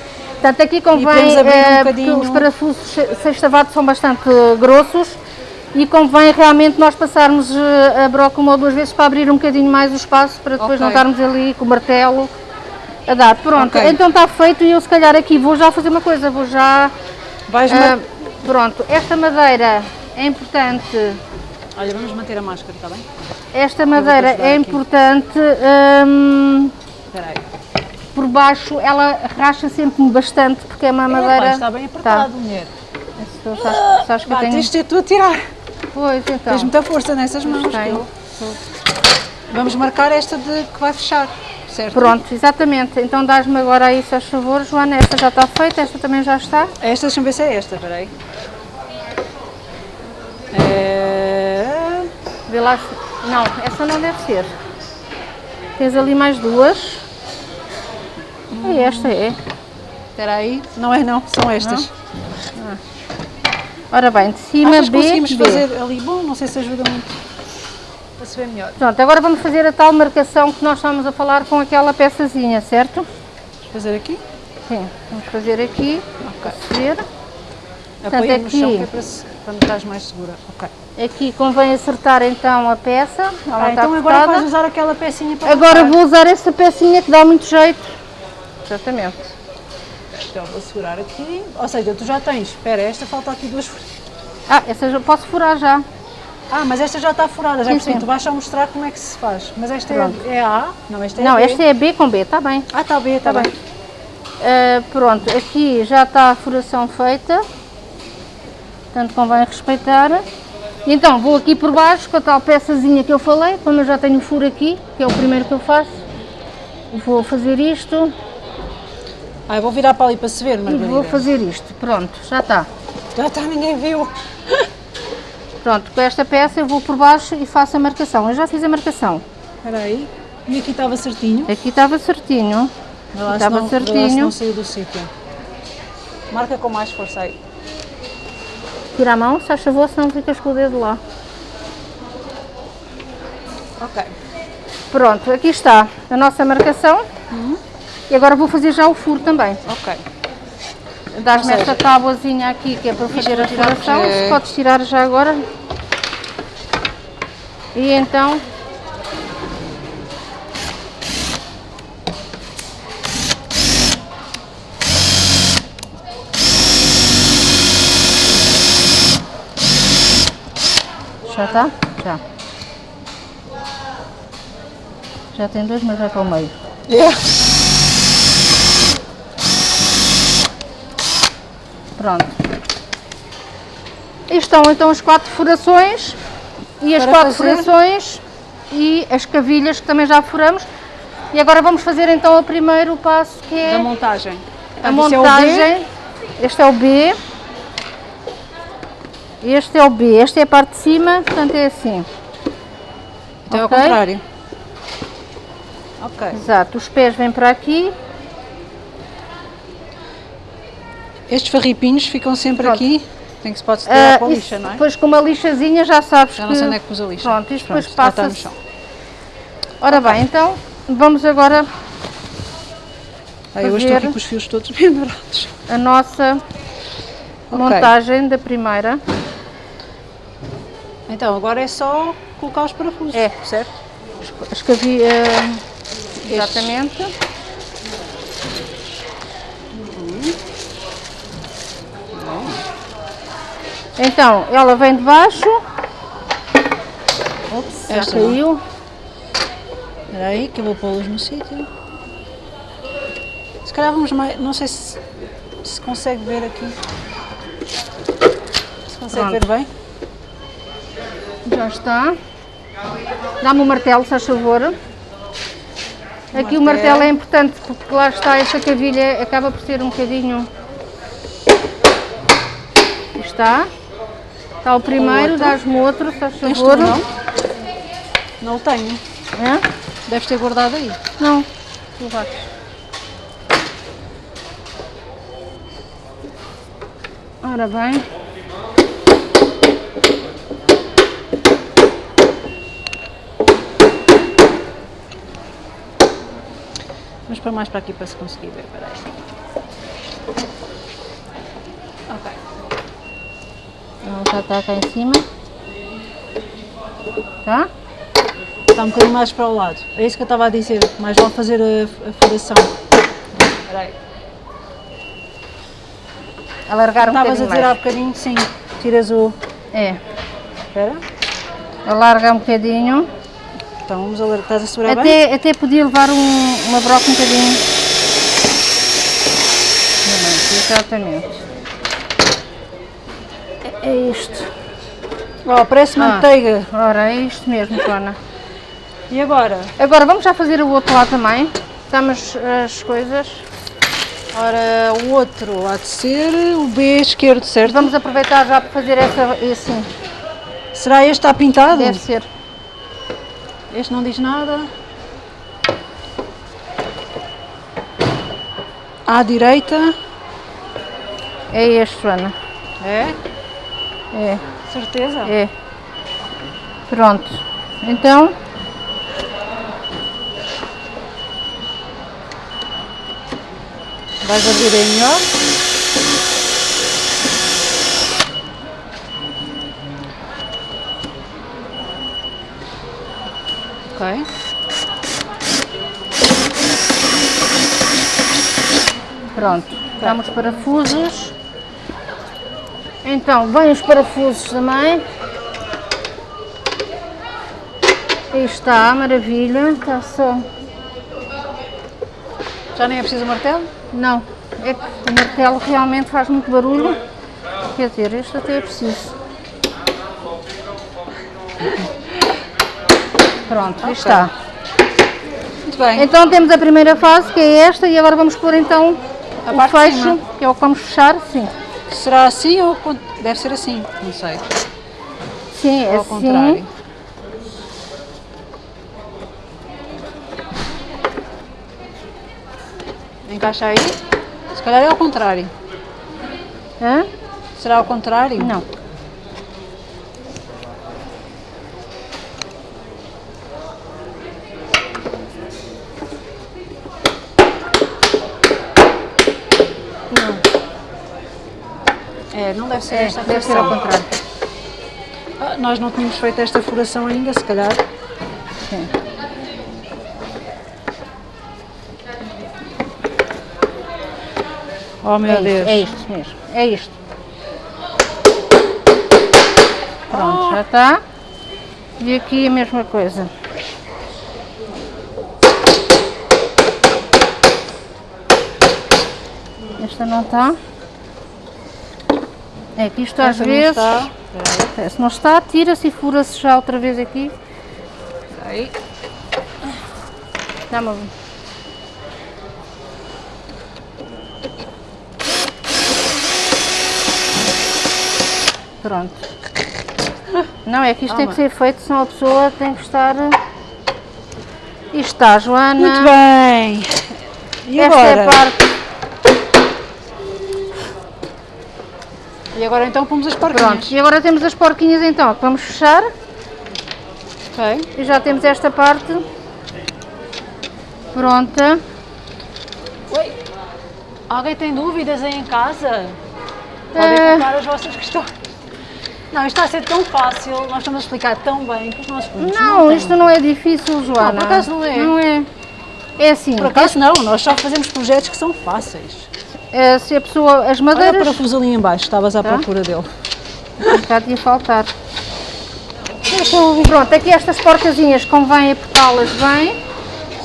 Portanto, aqui convém, abrir um eh, os parafusos se- sextavados são bastante eh, grossos e convém realmente nós passarmos eh, a broca uma ou duas vezes para abrir um bocadinho mais o espaço para depois Ok. não estarmos ali com o martelo a dar. Pronto, Ok. então está feito e eu se calhar aqui vou já fazer uma coisa, vou já... vais... ah, mar- pronto, esta madeira é importante, Olha, vamos manter a máscara, está bem? esta madeira é aqui. importante... hum, Espera aí. por baixo ela racha sempre bastante porque é uma madeira... está bem apertado, mulher. Tá. Sabes, sabes que tenho... tens de ter tu a tirar. Pois, então. Tens muita força nessas mãos. eu- Vamos marcar esta de que vai fechar, certo? Pronto, exatamente. Então dás-me agora aí, se favor, Joana. Esta já está feita, esta também já está. Esta, deixa-me ver se é esta, espera aí. É... Vê lá se... Não, essa não deve ser. Tens ali mais duas. E esta é. Espera aí. Não é não, são estas. Ora bem, de cima Achas B, conseguimos B. fazer ali? Bom, não sei se ajuda muito para se ver melhor. Pronto, agora vamos fazer a tal marcação que nós estávamos a falar com aquela peçazinha, certo? Vamos fazer aqui. Sim, vamos fazer aqui, Ok. Apoia no aqui- chão que é para, para não estás mais segura. Ok. Aqui convém acertar então a peça. Ela Ah, então agora vais usar aquela pecinha para Agora marcar. vou usar essa pecinha que dá muito jeito. Exatamente. Então vou segurar aqui. Ou seja, tu já tens. Espera, esta falta aqui duas. Ah, essa já posso furar já. Ah, mas esta já está furada, já percebi. Tu vais só mostrar como é que se faz. Mas esta é, Pronto. é a? Não, esta é Não, B. esta é B com B, está bem. Ah, está B, está Tá bem. Ah, pronto, aqui já está a furação feita. Portanto, convém respeitar. E então, vou aqui por baixo com a tal peçazinha que eu falei, como eu já tenho furo aqui, que é o primeiro que eu faço. Vou fazer isto Ah, eu vou virar para ali para se ver, e Margarida. vou fazer isto. Pronto, já está. Já está, ninguém viu. Pronto, com esta peça eu vou por baixo e faço a marcação. Eu já fiz a marcação. Espera aí. E aqui estava certinho. Aqui estava certinho. Estava certinho. não saiu do sítio. Marca com mais força aí. Tira a mão, se faz favor, senão ficas com o dedo lá. Ok. Pronto, aqui está a nossa marcação. E agora vou fazer já o furo também. Ok. Dás-me esta tábuazinha aqui que é para fazer a tirar furação. porque- podes tirar já agora. E então Já está? Já. Já tem dois, mas vai para o meio. É. Pronto. E estão então as quatro furações e as Para quatro fazer- furações e as cavilhas que também já furamos. E agora vamos fazer então o primeiro passo que é Da montagem. a é o B. montagem. Este é o B. Este é o B. Esta é a parte de cima, portanto é assim. Então é ao Ok. contrário. Ok. Exato. Os pés vêm para aqui. Estes farripinhos ficam sempre Pronto. aqui. Tem que se pode Ah, tirar com a lixa, não é? Depois com uma lixazinha já sabes Já que... não sei onde é que pus a lixa. Pronto, isto depois já está no chão. Ora bem, então vamos agora Ah, eu hoje estou fazer- aqui com os fios todos pendurados. a nossa montagem da primeira. Então, agora é só colocar os parafusos, É. certo? As que havia... Exatamente. Então, ela vem de baixo. Ops, já caiu. Espera aí, que eu vou pô-los no sítio. Se calhar vamos mais... Não sei se, se consegue ver aqui. Se consegue Pronto. ver bem. Já está. Dá-me o martelo, se faz favor. Aqui o martelo. martelo é importante porque lá está esta cavilha, acaba por ser um bocadinho. Está. Está o primeiro, dás-me outro, se faz favor. tu, não? Não o tenho. É? Deves ter guardado aí. Não. Tu vais. Ora bem. Vamos para mais para aqui para se conseguir ver. Espera aí. Ok. Ela já está cá em cima. Tá? Está um bocadinho mais para o lado. É isso que eu estava a dizer. Mais vale fazer a, a furação. Espera aí. Alargar um Estavas a há mais. bocadinho, sim. Tiras o... É. Espera. Alarga um bocadinho. Então vamos alertar. Estás a segurar bem? Até, até podia levar um, uma broca um bocadinho. Exatamente. É, é isto. Oh, parece Ah. manteiga. Ora, é isto mesmo, Joana. E agora? Agora vamos já fazer o outro lado também. Estamos as coisas. Ora, o outro há de ser o B esquerdo, certo? Vamos aproveitar já para fazer essa, assim. Será este está pintado? Deve ser. Este não diz nada. À direita. É este, Joana. É? É, Certeza? é. Pronto. Então, Vais abrir aí melhor. Ok. Pronto, damos os parafusos. Então, vêm os parafusos também. Aí está, maravilha. Está só. Já nem é preciso martelo? Não, é que o martelo realmente faz muito barulho. Quer dizer, este até é preciso. Pronto, aí está. Muito bem. Então temos a primeira fase, que é esta, e agora vamos pôr então A o fecho, que é o que vamos fechar. Sim, Será assim ou deve ser assim? Não sei. sim é Ou ao assim. contrário. Encaixa aí. Se calhar é ao contrário. Hã? Será ao contrário? Não. É, não deve ser É, esta deve ser ao contrário. Ah, nós não tínhamos feito esta furação ainda, se calhar. Sim. Oh meu É Deus. isto, é isto mesmo, é isto. Pronto, já está. E aqui a mesma coisa. Esta não está. É que isto às Esta não vezes, está. é, se não está, tira-se e fura-se já outra vez aqui. Aí. Dá-me Pronto. Não, é que isto tem que ser feito, senão a pessoa tem que estar... Isto está, Joana. Muito bem. E Esta agora? é a parte... E agora então pomos as porquinhas. Pronto, e agora temos as porquinhas então, que vamos fechar. Ok. E já temos esta parte pronta. Oi. Alguém tem dúvidas aí em casa? Podem colocar as vossas questões. Não, isto está a ser tão fácil, nós estamos a explicar tão bem que os nossos clientes Não, têm. isto não é difícil, Joana. por acaso não é. Não é. É assim, Por acaso não, nós só fazemos projetos que são fáceis. Eh, se a pessoa, as Olha o madeiras, parafuso ali em baixo, estavas à Tá. procura dele. cá ia faltar. Pronto, aqui estas porcazinhas convém apertá-las bem.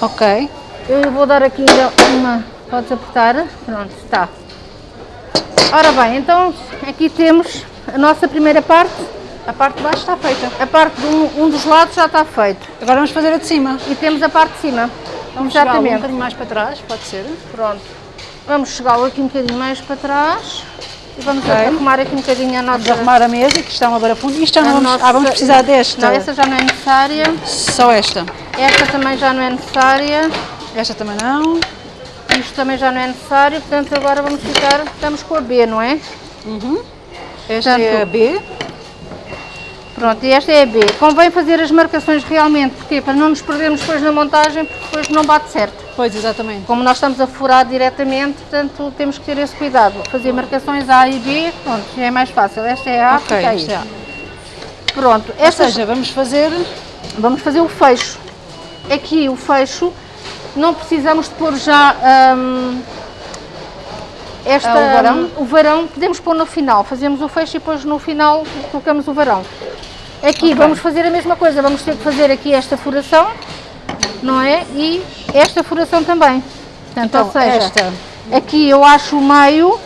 Ok. Eu vou dar aqui ainda uma, podes apertar, pronto, está. Ora bem, então aqui temos a nossa primeira parte, A parte de baixo está feita. a parte de um, um dos lados já está feito. Agora vamos fazer a de cima. E temos a parte de cima. Vamos chegar um Exatamente. bocadinho mais para trás, pode ser? Pronto. Vamos chegá-lo aqui um bocadinho mais para trás e vamos Ok. arrumar aqui um bocadinho a nossa... Vamos arrumar a mesa, que está uma barafunda. Isto já não a vamos... nossa- Ah, vamos precisar desta. Não, essa já não é necessária. Só esta. Esta também já não é necessária. Esta também não. Isto também já não é necessário. Portanto, agora vamos ficar... Estamos com a B, não é? Esta é a Portanto, B. Pronto, e esta é a B. Convém fazer as marcações realmente. Porquê? Para não nos perdermos depois na montagem, porque depois não bate certo. Pois, exatamente. Como nós estamos a furar diretamente, portanto, temos que ter esse cuidado. Fazer marcações A e B, pronto, já é mais fácil. Esta é A, Ok, fica aí. é A. Pronto, Ou estas seja, vamos fazer... Vamos fazer o fecho. Aqui o fecho, não precisamos de pôr já hum, esta, Ah, o varão? o varão, podemos pôr no final. Fazemos o fecho e depois no final colocamos o varão. Aqui vamos fazer a mesma coisa, vamos ter que fazer aqui esta furação, não é? E esta furação também. Portanto, Então, ou seja, esta. aqui eu acho o meio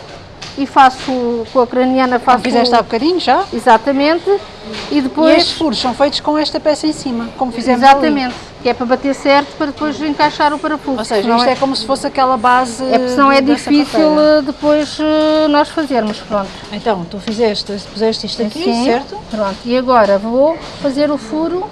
e faço com a craniana faço Como fizeste há bocadinho já. exatamente e E depois estes furos são feitos com esta peça em cima, como fizemos ali. Que é para bater certo para depois encaixar o parafuso. Ou seja, isto é, é como se fosse aquela base é porque senão é difícil sapateira. eh, depois eh, nós fazermos, pronto. Então, tu fizeste, puseste isto aqui, Assim, certo? Pronto, e agora vou fazer o furo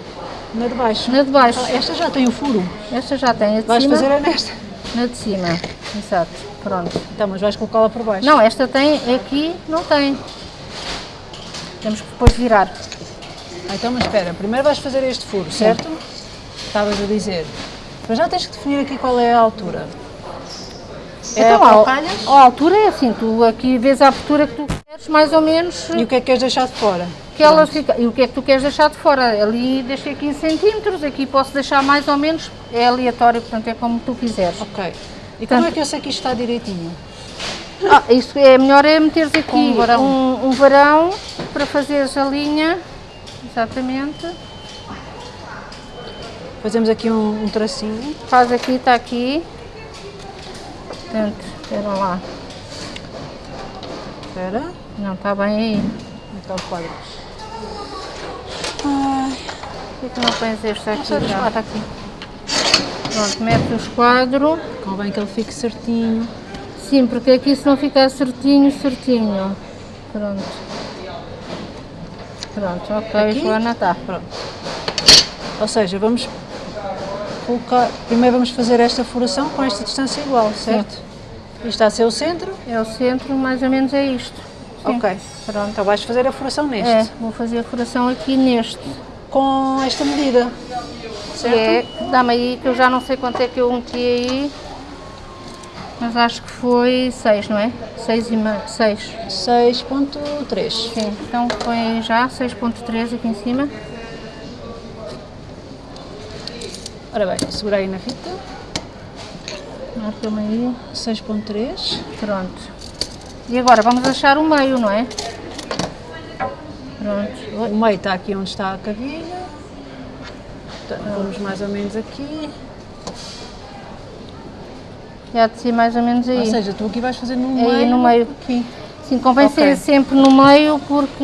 Na de baixo. na de baixo. Ah, Esta já tem o furo. Esta já tem, a de Vais cima, fazer a nesta. na de cima, exato, pronto. Então, mas vais colocá-la por baixo. Não, esta tem, aqui não tem. Temos que depois virar. Ah, Então, mas espera, primeiro vais fazer este furo, certo? Estavas a dizer. Mas já tens que definir aqui qual é a altura. É então, a a, altura é assim, tu aqui vês a abertura que tu queres, mais ou menos, E o que é que queres deixar de fora? que ela fica. E o que é que tu queres deixar de fora? Ali deixei 15 centímetros, aqui posso deixar mais ou menos, é aleatório, portanto é como tu quiseres. Ok. E como é que eu sei que isto está direitinho? Ah, isso é melhor é meteres aqui um varão. um, um varão para fazeres a linha, exatamente. Fazemos aqui um, um tracinho. Faz aqui, está aqui. Portanto, espera lá. Espera. Não está bem aí. Então, quadro. Por que que não pões este aqui? Já? está aqui. Pronto, mete o esquadro. Convém que ele fique certinho. Sim, porque aqui se não ficar certinho, certinho. Pronto. Pronto, ok, Aqui? Joana, está. Pronto. Ou seja, vamos colocar. Primeiro vamos fazer esta furação com esta distância igual, certo? Isto está a ser o centro? É o centro, mais ou menos é isto. Sim. Ok. Pronto. Então vais fazer a furação neste. É, vou fazer a furação aqui neste. Com esta medida. Que é, dá-me aí, que eu já não sei quanto é que eu meti aí. Mas acho que foi 6, não é? 6 e meio, 6. 6.3. Sim, então põe já 6.3 aqui em cima. Ora bem, segura aí na fita. Marca-me aí. 6.3. Pronto. E agora vamos achar o meio, não é? Pronto. O meio está aqui onde está a cavilha. Portanto, vamos mais ou menos aqui. Já de ser mais ou menos aí. Ou seja, tu aqui vais fazer no Aí meio. no meio. Aqui. Sim, convém Ok. ser sempre no meio porque.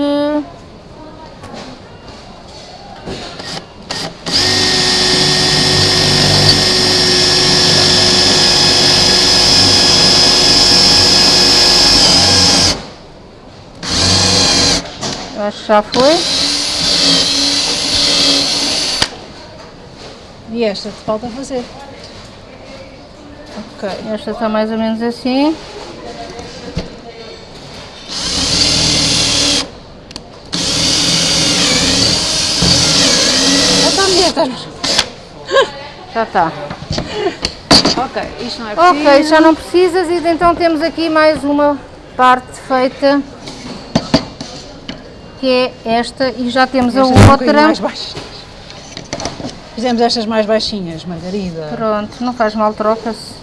Já foi. E esta te falta fazer. Ok. Esta está mais ou menos assim. Já está. Ok, isto não é preciso. Ok, já não precisas e então temos aqui mais uma parte feita que é esta e já temos a Estas um bocadinho outra. mais baixas. Fizemos estas mais baixinhas, Margarida. Pronto, não faz mal, troca-se.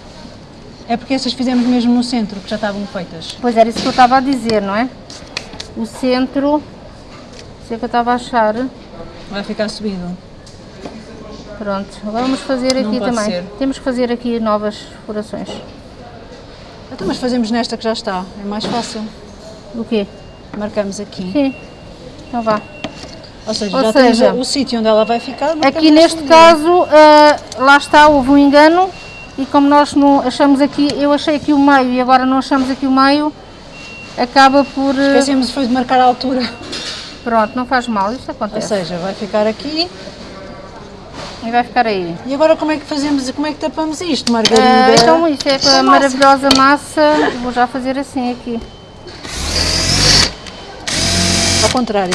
É porque estas fizemos mesmo no centro, que já estavam feitas. Pois era isso que eu estava a dizer, não é? O centro, isso é que eu estava a achar. Vai ficar subido. Pronto, agora vamos fazer aqui também. ser. Temos que fazer aqui novas furações. Então, mas fazemos nesta que já está. É mais fácil. O quê? Marcamos aqui. Sim. Então vá. Ou seja, Ou já seja, temos o sítio onde ela vai ficar. Aqui neste caso, ah, lá está, houve um engano e como nós não achamos aqui, eu achei aqui o meio e agora não achamos aqui o meio, acaba por... ah, Esquecemos foi de marcar a altura. Pronto, não faz mal, isto Ou acontece. seja, vai ficar aqui. E vai ficar aí. E agora como é que fazemos, como é que tapamos isto, Ah, Margarida? então isso é com a maravilhosa massa, vou já fazer assim aqui. Ao contrário.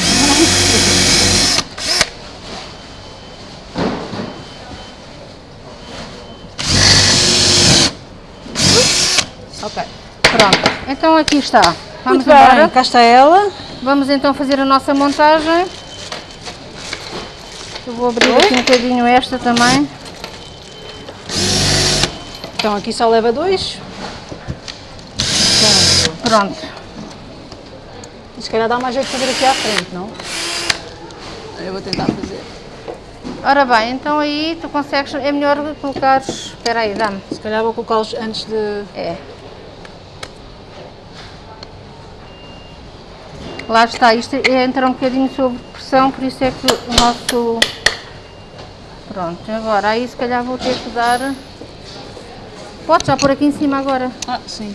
Ok. Pronto, então aqui está. Vamos Muito bem, embora. cá está ela. Vamos então fazer a nossa montagem. Eu vou abrir aqui um bocadinho esta também. Então aqui só leva dois. Pronto. Pronto. E se calhar dá mais jeito de fazer aqui à frente, não? Eu vou tentar fazer. Ora bem, então aí tu consegues, é melhor colocares, espera aí, dá-me. Se calhar vou colocá-los antes de... É. Lá está, isto é entrar um bocadinho sob pressão, por isso é que o nosso... Pronto, agora aí se calhar vou ter que dar... Pode já pôr aqui em cima agora. Ah, sim.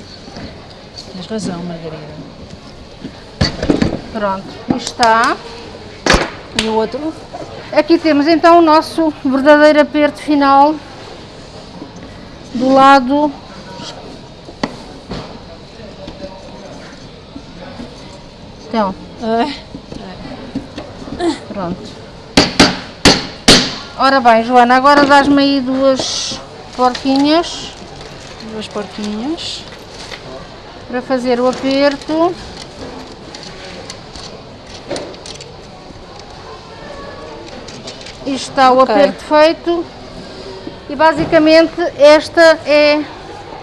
Tens razão, Margarida. Pronto, está. E o outro? Aqui temos então o nosso verdadeiro aperto final do lado. Então, pronto. Ora bem, Joana, agora dás-me aí duas porquinhas duas porquinhas. para fazer o aperto. Isto está o Ok. aperto feito e basicamente esta é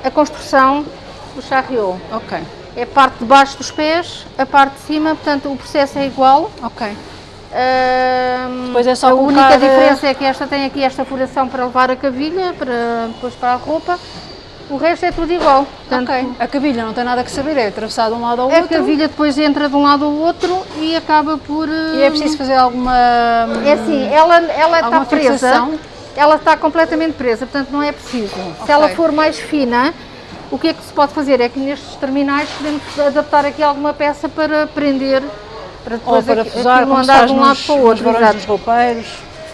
a construção do charriot. Ok. É a parte de baixo dos pés, a parte de cima, portanto o processo é igual. Ok. Depois é só a única eh, diferença é que esta tem aqui esta furação para levar a cavilha, para, depois para a roupa. O resto é tudo igual. Portanto, ok. A cabilha não tem nada que saber, é atravessar de um lado ao A outro. cavilha depois entra de um lado ao outro e acaba por. E é preciso fazer alguma... É assim, ela, ela está presa. fixação? Ela está completamente presa, portanto não é preciso. Se Ok. ela for mais fina, o que é que se pode fazer? É que nestes terminais podemos adaptar aqui alguma peça para prender, para Ou depois para aqui- fusar, aquilo se andar de um lado para o outro. roupeiros.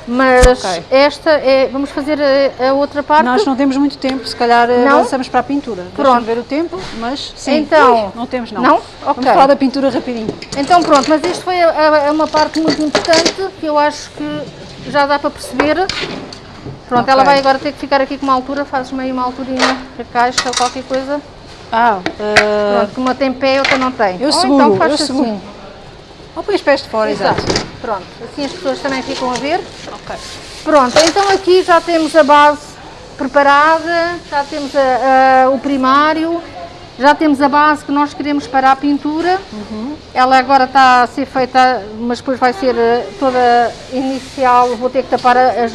Mas Ok. esta é. Vamos fazer a, a outra parte. Nós não temos muito tempo, se calhar eh, Não? avançamos para a pintura. Pronto. Ver o tempo, mas sim. Então- não temos não. Não? Vamos Ok. falar da pintura rapidinho. Então pronto, mas isto foi a- a- uma parte muito importante que eu acho que já dá para perceber. Pronto, Ok. ela vai agora ter que ficar aqui com uma altura, fazes meio uma alturinha a caixa ou qualquer coisa. Ah, uh, Pronto, que uma tem pé outra não tem. eu Ou seguro, então faz eu assim. seguro. ou põe os pés de fora, exato. Pronto, assim as pessoas também ficam a ver. Ok. Pronto, então aqui já temos a base preparada, já temos a- a- o primário, já temos a base que nós queremos para a pintura. Ela agora está a ser feita, mas depois vai ser eh, toda inicial, vou ter que tapar as,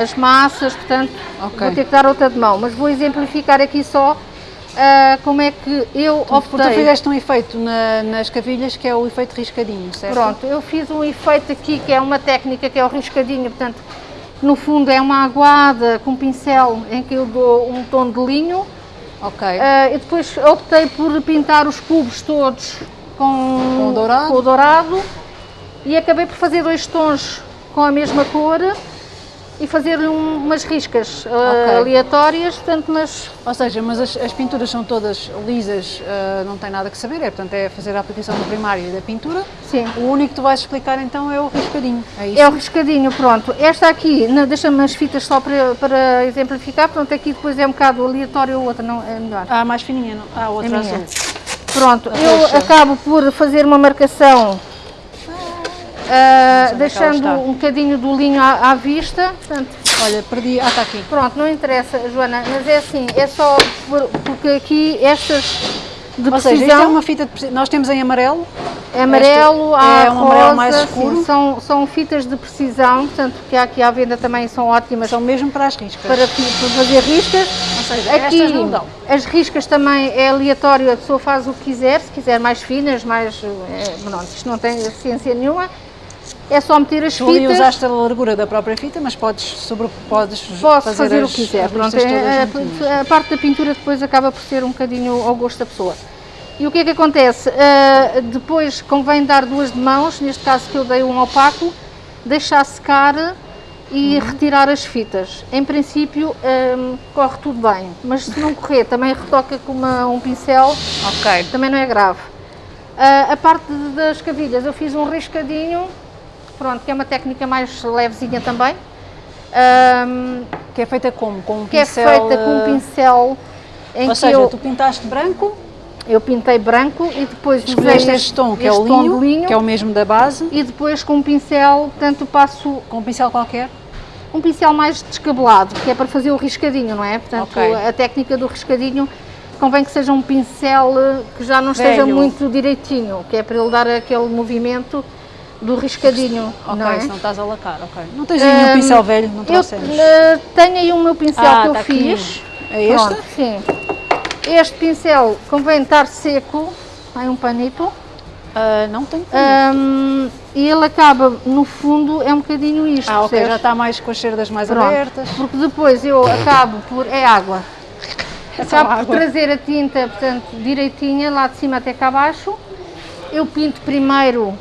as massas, portanto Ok. vou ter que dar outra de mão. Mas vou exemplificar aqui só ah, como é que eu tu optei. fizeste um efeito na- nas cavilhas que é o efeito riscadinho, certo? Pronto, eu fiz um efeito aqui que é uma técnica que é o riscadinho, portanto, no fundo é uma aguada com pincel em que eu dou um tom de linho. Ok. Ah, e depois optei por pintar os cubos todos com, Com o dourado? com o dourado e acabei por fazer dois tons com a mesma cor e fazer-lhe um- umas riscas ah, Ok. aleatórias, portanto, mas Ou seja, mas as, as pinturas são todas lisas, uh, não tem nada que saber, é, portanto é fazer a aplicação do primário e da pintura. sim. O único que tu vais explicar então é o riscadinho, é isso? É o riscadinho, pronto. Esta aqui, deixa-me as fitas só para, para exemplificar, pronto, aqui depois é um bocado aleatório, a outra não é melhor. Ah, mais fininha, não? Ah, É outra azul. Pronto, A eu roxa. acabo por fazer uma marcação, ela deixando um bocadinho do linho à, à vista, portanto, Olha, perdi. Ah, está aqui. pronto, não interessa, Joana, mas é assim, é só por- porque aqui estas de Ou seja, isto é precisão, uma fita de precisão. Nós temos em amarelo. é amarelo, esta há é um amarelo rosa, mais sim, escuro. são, são fitas de precisão, portanto, que há aqui à venda também são ótimas São mesmo para as riscas. para, para fazer riscas. Ou seja, Aqui estas não dão. as riscas também é aleatório, a pessoa faz o que quiser, se quiser mais finas, mais. É, pronto, isto não tem ciência nenhuma. É só meter as Tu fitas, usaste a largura da própria fita, mas podes, sobre, podes posso fazer, as, o que quiser. Pronto, todas é- juntinhas. a, a parte da pintura depois acaba por ser um bocadinho ao gosto da pessoa. E o que é que acontece? Ah, depois convém dar duas de mãos, neste caso que eu dei um opaco, deixar secar e Uhum. retirar as fitas. Em princípio ah, corre tudo bem, mas se não correr também retoca com uma- um pincel Ok. também não é grave. Ah, a parte das cavilhas, eu fiz um riscadinho, pronto, que é uma técnica mais levezinha também, ahm, Que é feita como? Com um que é pincel. feita com um eh, pincel em Ou que seja, eu, tu pintaste branco, eu pintei branco e depois escolheste este tom, que é o este tom de linho, linho que é o mesmo da base, e depois com um pincel, portanto passo com um pincel qualquer. um pincel mais descabelado, que é para fazer o riscadinho, não é? Portanto, Ok. a técnica do riscadinho convém que seja um pincel eh, que já não esteja Velho. muito direitinho, que é para ele dar aquele movimento do riscadinho, Ok, não é? se não estás a lacar, ok. Não tens aí nenhum Hum, pincel velho, não Eu trouxemos. eh, tenho aí o meu pincel Ah, que eu tá aqui. fiz. É este? Pronto, sim. Este pincel convém estar seco, tem um panito, Ah, não tenho. hum, e ele acaba, no fundo, é um bocadinho isto. ah, ok, percebes? já está mais com as cerdas mais Pronto, abertas. Porque depois eu acabo por. É água. É Acabo por água. trazer a tinta, portanto, direitinha, lá de cima até cá abaixo. Eu pinto primeiro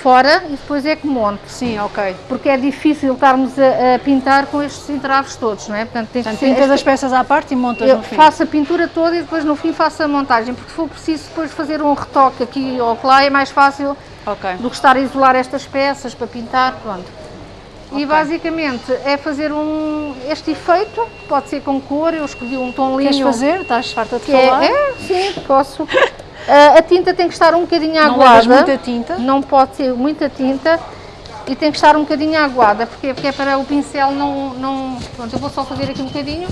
fora e depois é que monto. Sim, ok. Porque é difícil estarmos a, a pintar com estes entraves todos, não é? Portanto, tem que Portanto, pintas as peças à parte e montas eu no fim. faço a pintura toda e depois no fim faço a montagem, porque se for preciso depois fazer um retoque aqui ou lá é mais fácil Ok. do que estar a isolar estas peças para pintar, pronto. Ok. E basicamente é fazer um, este efeito, pode ser com cor, eu escolhi um tom Queres linho. fazer? Estás farta de é, falar? é, sim, posso. Ah, a tinta tem que estar um bocadinho Não aguada. levas muita tinta? Não pode ser muita tinta e tem que estar um bocadinho aguada, porque, porque é para o pincel não, não. Pronto, eu vou só fazer aqui um bocadinho.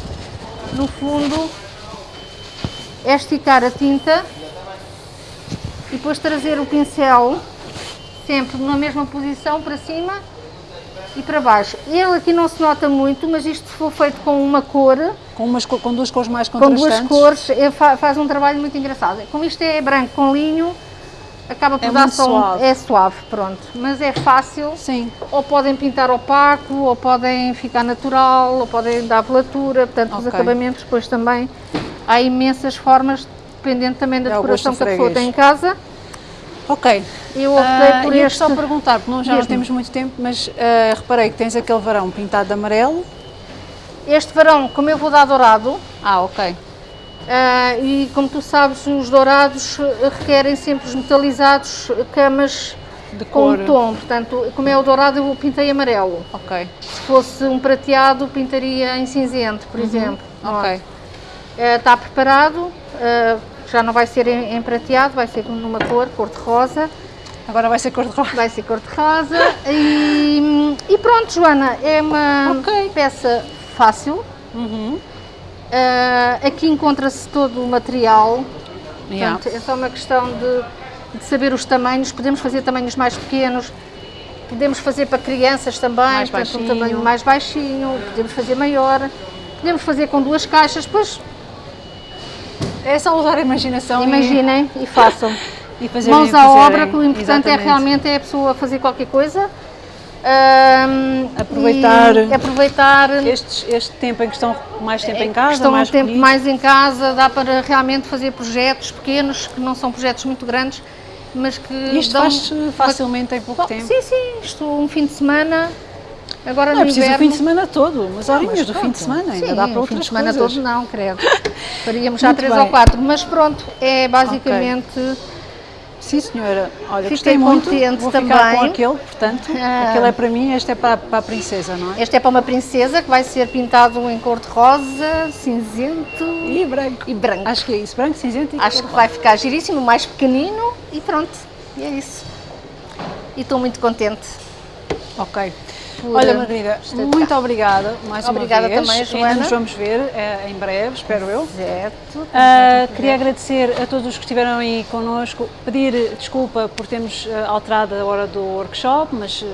No fundo, é esticar a tinta e depois trazer o pincel sempre na mesma posição para cima e para baixo. Ele aqui não se nota muito, mas isto se for feito com uma cor, Com, umas, co- com duas cores mais com contrastantes. duas cores, fa- faz um trabalho muito engraçado. Como isto é branco com linho, acaba por É dar só um- suave. É suave, pronto. Mas é fácil. Sim. Ou podem pintar opaco, ou podem ficar natural, ou podem dar velatura, portanto os Ok. acabamentos depois também há imensas formas, dependendo também da É decoração que a pessoa tem em casa. Ok. Eu optei Ah, por ia este. só perguntar, porque não, já não temos muito tempo, mas ah, reparei que tens aquele varão pintado de amarelo. Este varão, como eu vou dar dourado, Ah, ok. ah, e como tu sabes, os dourados requerem sempre os metalizados, camas De com cor. tom. Portanto, como é o dourado, eu pintei amarelo. Ok, Se fosse um prateado, pintaria em cinzento, por exemplo. Uhum. ok. Eh, Está preparado, eh, já não vai ser em, em prateado, vai ser numa cor, cor de rosa. Agora vai ser cor de rosa. Vai ser cor de rosa. e, e pronto, Joana, é uma Ok. peça fácil. Uhum. Eh, aqui encontra-se todo o material. Yeah. Portanto, é só uma questão de, de saber os tamanhos. Podemos fazer tamanhos mais pequenos, podemos fazer para crianças também, Mais portanto, um tamanho mais baixinho, podemos fazer maior, podemos fazer com duas caixas, depois É só usar a imaginação e- imaginem e façam. e, fazer Mãos o à obra, que o importante é Exatamente. realmente é a pessoa fazer qualquer coisa. ahm, Aproveitar- e aproveitar Estes, este tempo em que estão mais tempo em é casa, questão mais um tempo recolhidos. mais em casa, dá para realmente fazer projetos pequenos, que não são projetos muito grandes, mas que Isto dão faz-se facilmente em pouco Bom, tempo. Sim, sim, isto um fim de semana, agora Não é preciso o inverno. fim de semana todo, Não, horinhas mas do fim de semana, ainda Sim, dá para o outras fim de semana coisas. todo não, credo. Faríamos já três bem. ou quatro, mas pronto, é basicamente... Sim, senhora. Olha, Fiquei gostei muito. contente Vou ficar com também. aquele, portanto. Ah. Aquele é para mim, este é para, para a princesa, não é? Este é para uma princesa que vai ser pintado em cor de rosa, cinzento E branco. e branco. Acho que é isso, branco, cinzento e Acho que vai ficar giríssimo, mais pequenino e pronto, e é isso. E estou muito contente. Ok. Por, Olha, eh, Margarida, muito obrigada mais Obrigada uma vez. também, Ainda Joana. nos vamos ver eh, em breve, espero eu. Certo. Ah, queria agradecer a todos os que estiveram aí connosco, pedir desculpa por termos ah, alterado a hora do workshop, mas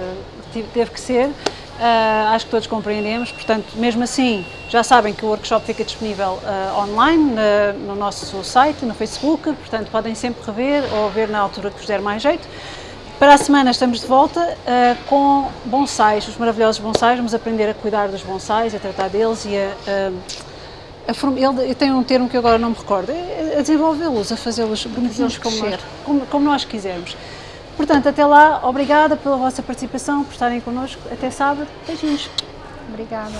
tive- teve que ser. Ah, acho que todos compreendemos, portanto, mesmo assim, já sabem que o workshop fica disponível ah, online na- no nosso site, no Facebook, portanto, podem sempre rever ou ver na altura que vos der mais jeito. Para a semana estamos de volta ah, com bonsais, os maravilhosos bonsais. Vamos aprender a cuidar dos bonsais, a tratar deles e a, ah, a form- ele tem um termo que agora não me recordo, é a desenvolvê-los, a fazê-los bonitinhos como nós, como, como nós quisermos. Portanto, até lá, obrigada pela vossa participação, por estarem connosco. Até sábado. Beijinhos. Obrigada.